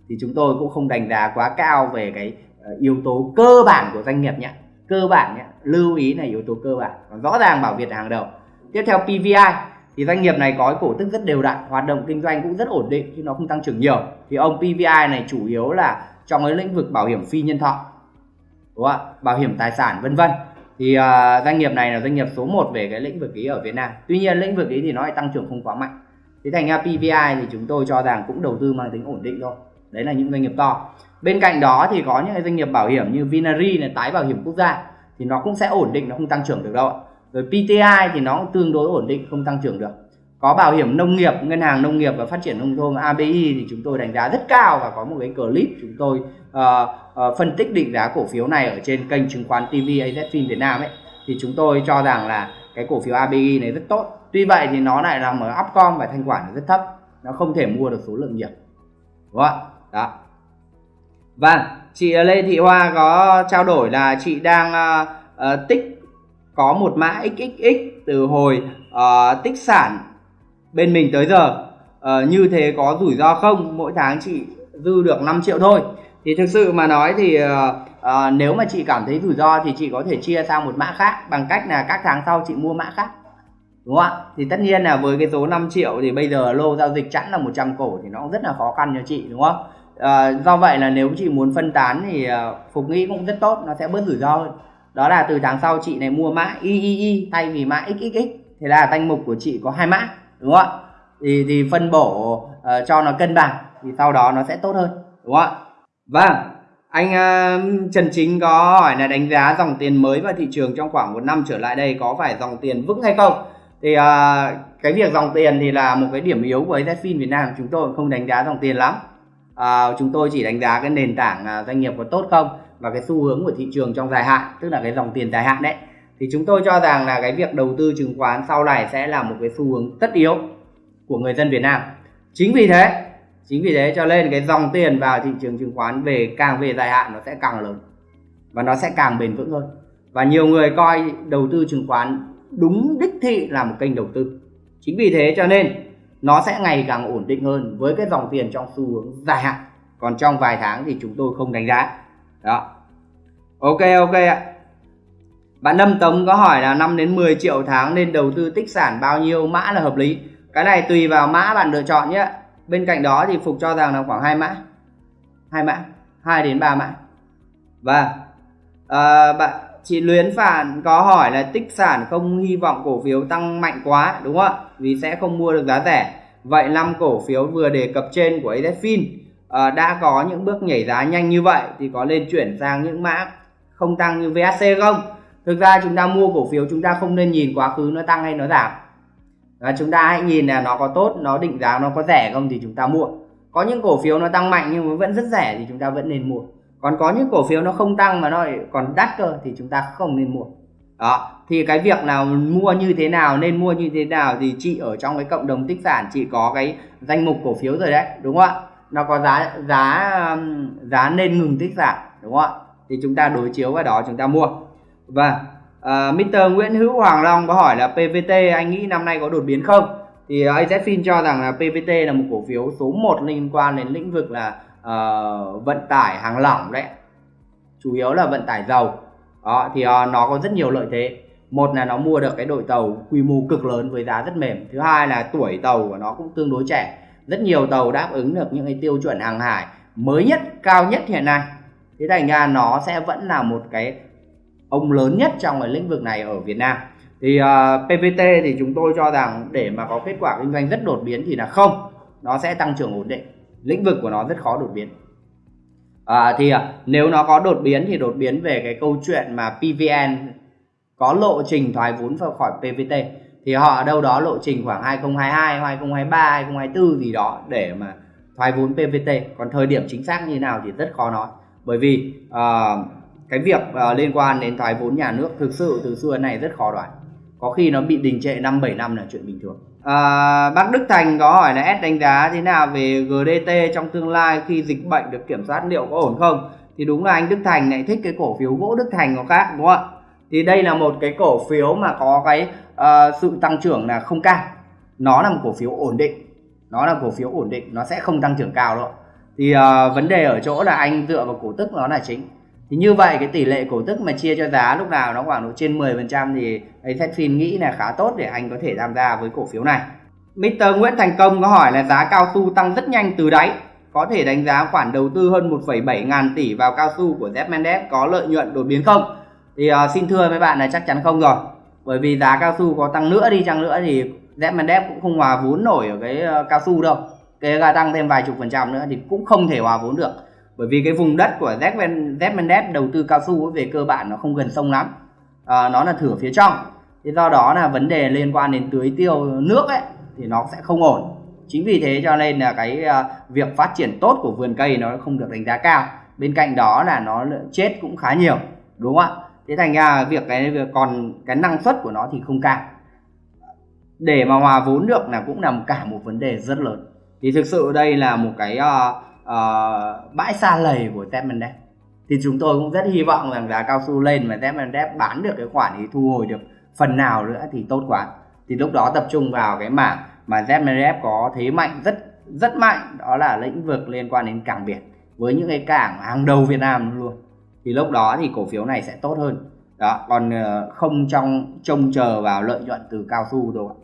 Thì chúng tôi cũng không đánh giá quá cao về cái ờ, yếu tố cơ bản của doanh nghiệp nhé. Cơ bản nhé lưu ý là yếu tố cơ bản. Rõ ràng bảo việt hàng đầu. Tiếp theo pvi thì doanh nghiệp này có cổ tức rất đều đặn hoạt động kinh doanh cũng rất ổn định chứ nó không tăng trưởng nhiều. Thì ông PVI này chủ yếu là trong cái lĩnh vực bảo hiểm phi nhân thọ đúng không ạ? Bảo hiểm tài sản vân vân. Thì uh, doanh nghiệp này là doanh nghiệp số 1 về cái lĩnh vực ý ở Việt Nam. Tuy nhiên lĩnh vực ý thì nó lại tăng trưởng không quá mạnh. Thế thành ra PVI thì chúng tôi cho rằng cũng đầu tư mang tính ổn định thôi. Đấy là những doanh nghiệp to. Bên cạnh đó thì có những doanh nghiệp bảo hiểm như Vinari này tái bảo hiểm quốc gia thì nó cũng sẽ ổn định nó không tăng trưởng được đâu ạ rồi PTI thì nó cũng tương đối ổn định không tăng trưởng được. Có bảo hiểm nông nghiệp ngân hàng nông nghiệp và phát triển nông thôn ABI thì chúng tôi đánh giá rất cao và có một cái clip chúng tôi uh, uh, phân tích định giá cổ phiếu này ở trên kênh chứng khoán TV AZFIN Việt Nam ấy. Thì chúng tôi cho rằng là cái cổ phiếu ABI này rất tốt. Tuy vậy thì nó lại nằm ở upcom và thanh khoản rất thấp. Nó không thể mua được số lượng nhiều. Đúng không đó. Và chị Lê Thị Hoa có trao đổi là chị đang uh, uh, tích có một mã XXX từ hồi uh, tích sản bên mình tới giờ. Uh, như thế có rủi ro không? Mỗi tháng chị dư được 5 triệu thôi. Thì thực sự mà nói thì uh, uh, nếu mà chị cảm thấy rủi ro thì chị có thể chia sang một mã khác bằng cách là các tháng sau chị mua mã khác. Đúng không ạ? Thì tất nhiên là với cái số 5 triệu thì bây giờ lô giao dịch chẵn là 100 cổ thì nó cũng rất là khó khăn cho chị đúng không? À, do vậy là nếu chị muốn phân tán thì uh, phục nghĩ cũng rất tốt nó sẽ bớt rủi ro hơn đó là từ tháng sau chị này mua mã III thay vì mã XXX thế là danh mục của chị có hai mã đúng không ạ? Thì thì phân bổ uh, cho nó cân bằng thì sau đó nó sẽ tốt hơn đúng không ạ? Vâng anh uh, Trần Chính có hỏi là đánh giá dòng tiền mới vào thị trường trong khoảng một năm trở lại đây có phải dòng tiền vững hay không? Thì uh, cái việc dòng tiền thì là một cái điểm yếu của AZFIN Việt Nam. Chúng tôi không đánh giá dòng tiền lắm. Uh, chúng tôi chỉ đánh giá cái nền tảng uh, doanh nghiệp có tốt không và cái xu hướng của thị trường trong dài hạn, tức là cái dòng tiền dài hạn đấy. Thì chúng tôi cho rằng là cái việc đầu tư chứng khoán sau này sẽ là một cái xu hướng tất yếu của người dân Việt Nam. Chính vì thế, chính vì thế cho nên cái dòng tiền vào thị trường chứng khoán về càng về dài hạn nó sẽ càng lớn và nó sẽ càng bền vững hơn. Và nhiều người coi đầu tư chứng khoán đúng đích thị là một kênh đầu tư. Chính vì thế cho nên nó sẽ ngày càng ổn định hơn với cái dòng tiền trong xu hướng dài hạn. Còn trong vài tháng thì chúng tôi không đánh giá đó. Ok ok ạ. Bạn Lâm Tống có hỏi là 5 đến 10 triệu tháng nên đầu tư tích sản bao nhiêu? Mã là hợp lý. Cái này tùy vào mã bạn lựa chọn nhé. Bên cạnh đó thì Phục cho rằng là khoảng hai mã. Hai mã. 2 đến 3 mã. Và à, bạn chị Luyến Phản có hỏi là tích sản không hy vọng cổ phiếu tăng mạnh quá đúng không ạ? Vì sẽ không mua được giá rẻ. Vậy năm cổ phiếu vừa đề cập trên của AZFIN à, đã có những bước nhảy giá nhanh như vậy thì có nên chuyển sang những mã không tăng như VHC không? Thực ra chúng ta mua cổ phiếu chúng ta không nên nhìn quá khứ nó tăng hay nó giảm. Và chúng ta hãy nhìn là nó có tốt nó định giá nó có rẻ không thì chúng ta mua. Có những cổ phiếu nó tăng mạnh nhưng mà vẫn rất rẻ thì chúng ta vẫn nên mua. Còn có những cổ phiếu nó không tăng mà nó còn đắt cơ thì chúng ta không nên mua. Đó thì cái việc nào mua như thế nào nên mua như thế nào thì chị ở trong cái cộng đồng tích sản chị có cái danh mục cổ phiếu rồi đấy đúng không ạ? Nó có giá giá um, giá nên ngừng tích giảm đúng không ạ? Thì chúng ta đối chiếu vào đó chúng ta mua. Và uh, Mr. Nguyễn Hữu Hoàng Long có hỏi là PVT anh nghĩ năm nay có đột biến không? Thì ờ, AZFIN cho rằng là PVT là một cổ phiếu số 1 liên quan đến lĩnh vực là uh, vận tải hàng lỏng đấy. Chủ yếu là vận tải dầu. Đó thì uh, nó có rất nhiều lợi thế. Một là nó mua được cái đội tàu quy mô cực lớn với giá rất mềm. Thứ hai là tuổi tàu của nó cũng tương đối trẻ rất nhiều tàu đáp ứng được những cái tiêu chuẩn hàng hải mới nhất cao nhất hiện nay. Thế thành ra nó sẽ vẫn là một cái ông lớn nhất trong cái lĩnh vực này ở Việt Nam. Thì ờ, uh, PVT thì chúng tôi cho rằng để mà có kết quả kinh doanh rất đột biến thì là không. Nó sẽ tăng trưởng ổn định. Lĩnh vực của nó rất khó đột biến. À, thì à, nếu nó có đột biến thì đột biến về cái câu chuyện mà PVN có lộ trình thoái vốn ra khỏi PVT thì họ ở đâu đó lộ trình khoảng 2022, 2023, 2024 gì đó để mà thoái vốn PVT còn thời điểm chính xác như nào thì rất khó nói. Bởi vì uh, cái việc uh, liên quan đến thoái vốn nhà nước thực sự từ xưa này rất khó đoán. Có khi nó bị đình trệ năm 7 năm là chuyện bình thường. À, bác Đức Thành có hỏi là S đánh giá thế nào về GDT trong tương lai khi dịch bệnh được kiểm soát liệu có ổn không? Thì đúng là anh Đức Thành lại thích cái cổ phiếu gỗ Đức Thành có khác đúng không ạ? Thì đây là một cái cổ phiếu mà có cái uh, sự tăng trưởng là không cao nó là một cổ phiếu ổn định nó là cổ phiếu ổn định nó sẽ không tăng trưởng cao đâu thì uh, vấn đề ở chỗ là anh dựa vào cổ tức nó là chính thì như vậy cái tỷ lệ cổ tức mà chia cho giá lúc nào nó khoảng độ trên 10% thì Azfin nghĩ là khá tốt để anh có thể tham gia với cổ phiếu này Mr. Nguyễn Thành Công có hỏi là giá cao su tăng rất nhanh từ đáy có thể đánh giá khoản đầu tư hơn 1,7 ngàn tỷ vào cao su của Z Mendes có lợi nhuận đột biến không? Thì uh, xin thưa với bạn là chắc chắn không rồi. Bởi vì giá cao su có tăng nữa đi chăng nữa thì Z cũng không hòa vốn nổi ở cái ờ, cao su đâu. Kể cả tăng thêm vài chục phần trăm nữa thì cũng không thể hòa vốn được. Bởi vì cái vùng đất của Z đầu tư cao su về cơ bản nó không gần sông lắm. à, nó là thửa phía trong. thì do đó là vấn đề liên quan đến tưới tiêu nước ấy thì nó sẽ không ổn chính vì thế cho nên là cái ờ, việc phát triển tốt của vườn cây nó không được đánh giá cao bên cạnh đó là nó chết cũng khá nhiều đúng không ạ thế thành ra việc cái việc còn cái năng suất của nó thì không cao. Để mà hòa vốn được là cũng nằm cả một vấn đề rất lớn. Thì thực sự đây là một cái uh, uh, bãi xa lầy của Tepmendev thì chúng tôi cũng rất hy vọng rằng giá cao su lên mà Tepmendev bán được cái khoản thì thu hồi được phần nào nữa thì tốt quá. Thì lúc đó tập trung vào cái mảng mà ZMRF có thế mạnh rất rất mạnh đó là lĩnh vực liên quan đến cảng biển với những cái cảng hàng đầu Việt Nam luôn thì lúc đó thì cổ phiếu này sẽ tốt hơn. Đó còn ờ, không trong trông chờ vào lợi nhuận từ cao su đâu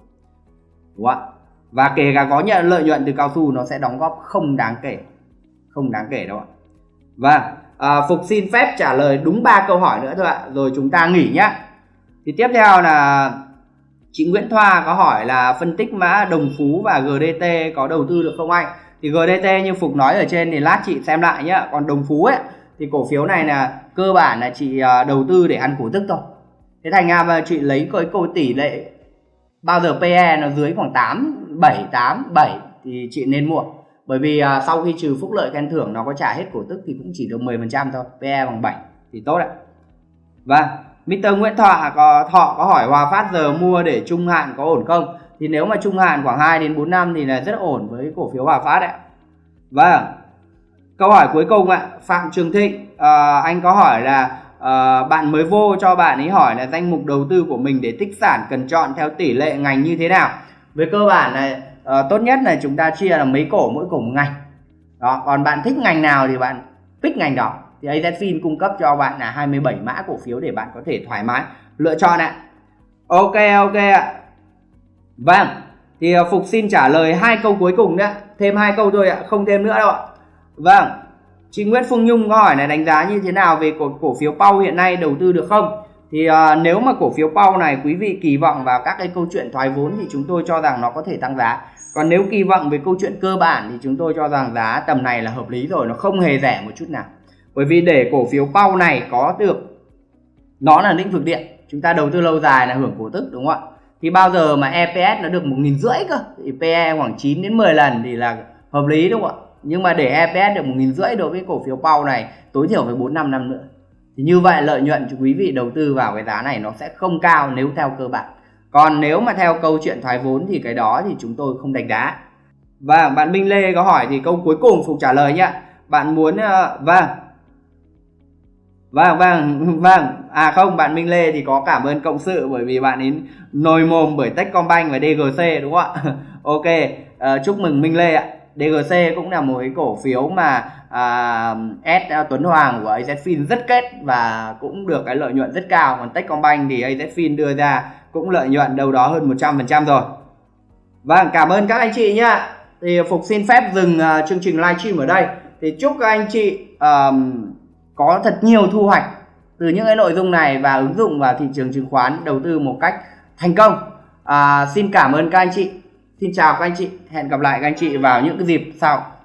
đúng không ạ? Và kể cả có nhận lợi nhuận từ cao su nó sẽ đóng góp không đáng kể không đáng kể đâu ạ. Và à, phục xin phép trả lời đúng ba câu hỏi nữa thôi ạ. Rồi chúng ta nghỉ nhá. Thì tiếp theo là chị Nguyễn Thoa có hỏi là phân tích mã đồng phú và GDT có đầu tư được không anh? Thì GDT như Phục nói ở trên thì lát chị xem lại nhá. Còn đồng phú ấy thì cổ phiếu này là cơ bản là chị à, đầu tư để ăn cổ tức thôi thế thành ra mà chị lấy cái cổ tỷ lệ bao giờ PE nó dưới khoảng 8 7 8 7 thì chị nên mua bởi vì uh, sau khi trừ phúc lợi khen thưởng nó có trả hết cổ tức thì cũng chỉ được 10% thôi PE bằng 7 thì tốt ạ vâng, và Mr. Nguyễn Thọ à, có Thọ có hỏi Hòa Phát giờ mua để trung hạn có ổn không? Thì nếu mà trung hạn khoảng 2 đến 4 năm thì là rất ổn với cổ phiếu Hòa Phát ạ Vâng. Câu hỏi cuối cùng ạ, Phạm Trường Thịnh à, anh có hỏi là à, bạn mới vô cho bạn ấy hỏi là danh mục đầu tư của mình để tích sản cần chọn theo tỷ lệ ngành như thế nào? Về cơ bản là à, ờ, tốt nhất là chúng ta chia là mấy cổ mỗi cổ một ngành. Đó, còn bạn thích ngành nào thì bạn pick ngành đó. Thì AZFIN cung cấp cho bạn là 27 mã cổ phiếu để bạn có thể thoải mái lựa chọn ạ. Ok ok ạ. Vâng thì Phục xin trả lời hai câu cuối cùng nữa thêm hai câu thôi ạ không thêm nữa đâu ạ vâng. Chị Nguyễn Phương Nhung có hỏi này đánh giá như thế nào về cổ, cổ phiếu Pau hiện nay đầu tư được không? Thì uh, nếu mà cổ phiếu Pau này quý vị kỳ vọng vào các cái câu chuyện thoái vốn thì chúng tôi cho rằng nó có thể tăng giá. Còn nếu kỳ vọng về câu chuyện cơ bản thì chúng tôi cho rằng giá tầm này là hợp lý rồi nó không hề rẻ một chút nào. Bởi vì để cổ phiếu Pau này có được nó là lĩnh vực điện chúng ta đầu tư lâu dài là hưởng cổ tức đúng không ạ? Thì bao giờ mà EPS nó được một nghìn rưỡi cơ thì PE khoảng 9 đến 10 lần thì là hợp lý đúng không ạ? Nhưng mà để EPS được một nghìn rưỡi đối với cổ phiếu Pau này tối thiểu phải 4 năm năm nữa. Thì như vậy lợi nhuận cho quý vị đầu tư vào cái giá này nó sẽ không cao nếu theo cơ bản. Còn nếu mà theo câu chuyện thoái vốn thì cái đó thì chúng tôi không đánh đá và bạn Minh Lê có hỏi thì câu cuối cùng Phục trả lời nhé bạn muốn uh, vâng. Vâng vâng vâng. À không bạn Minh Lê thì có cảm ơn cộng sự bởi vì bạn ấy nồi mồm bởi Techcombank và DGC đúng không ạ? Ok uh, chúc mừng Minh Lê ạ. DGC cũng là một cái cổ phiếu mà à, S Tuấn Hoàng của AZFIN rất kết và cũng được cái lợi nhuận rất cao. Còn Techcombank thì AZFIN đưa ra cũng lợi nhuận đâu đó hơn 100% rồi. Vâng cảm ơn các anh chị nhá. Thì Phục xin phép dừng uh, chương trình livestream ở đây. Thì chúc các anh chị um, có thật nhiều thu hoạch từ những cái nội dung này và ứng dụng vào thị trường chứng khoán đầu tư một cách thành công. À, xin cảm ơn các anh chị xin chào các anh chị, hẹn gặp lại các anh chị vào những cái dịp sau.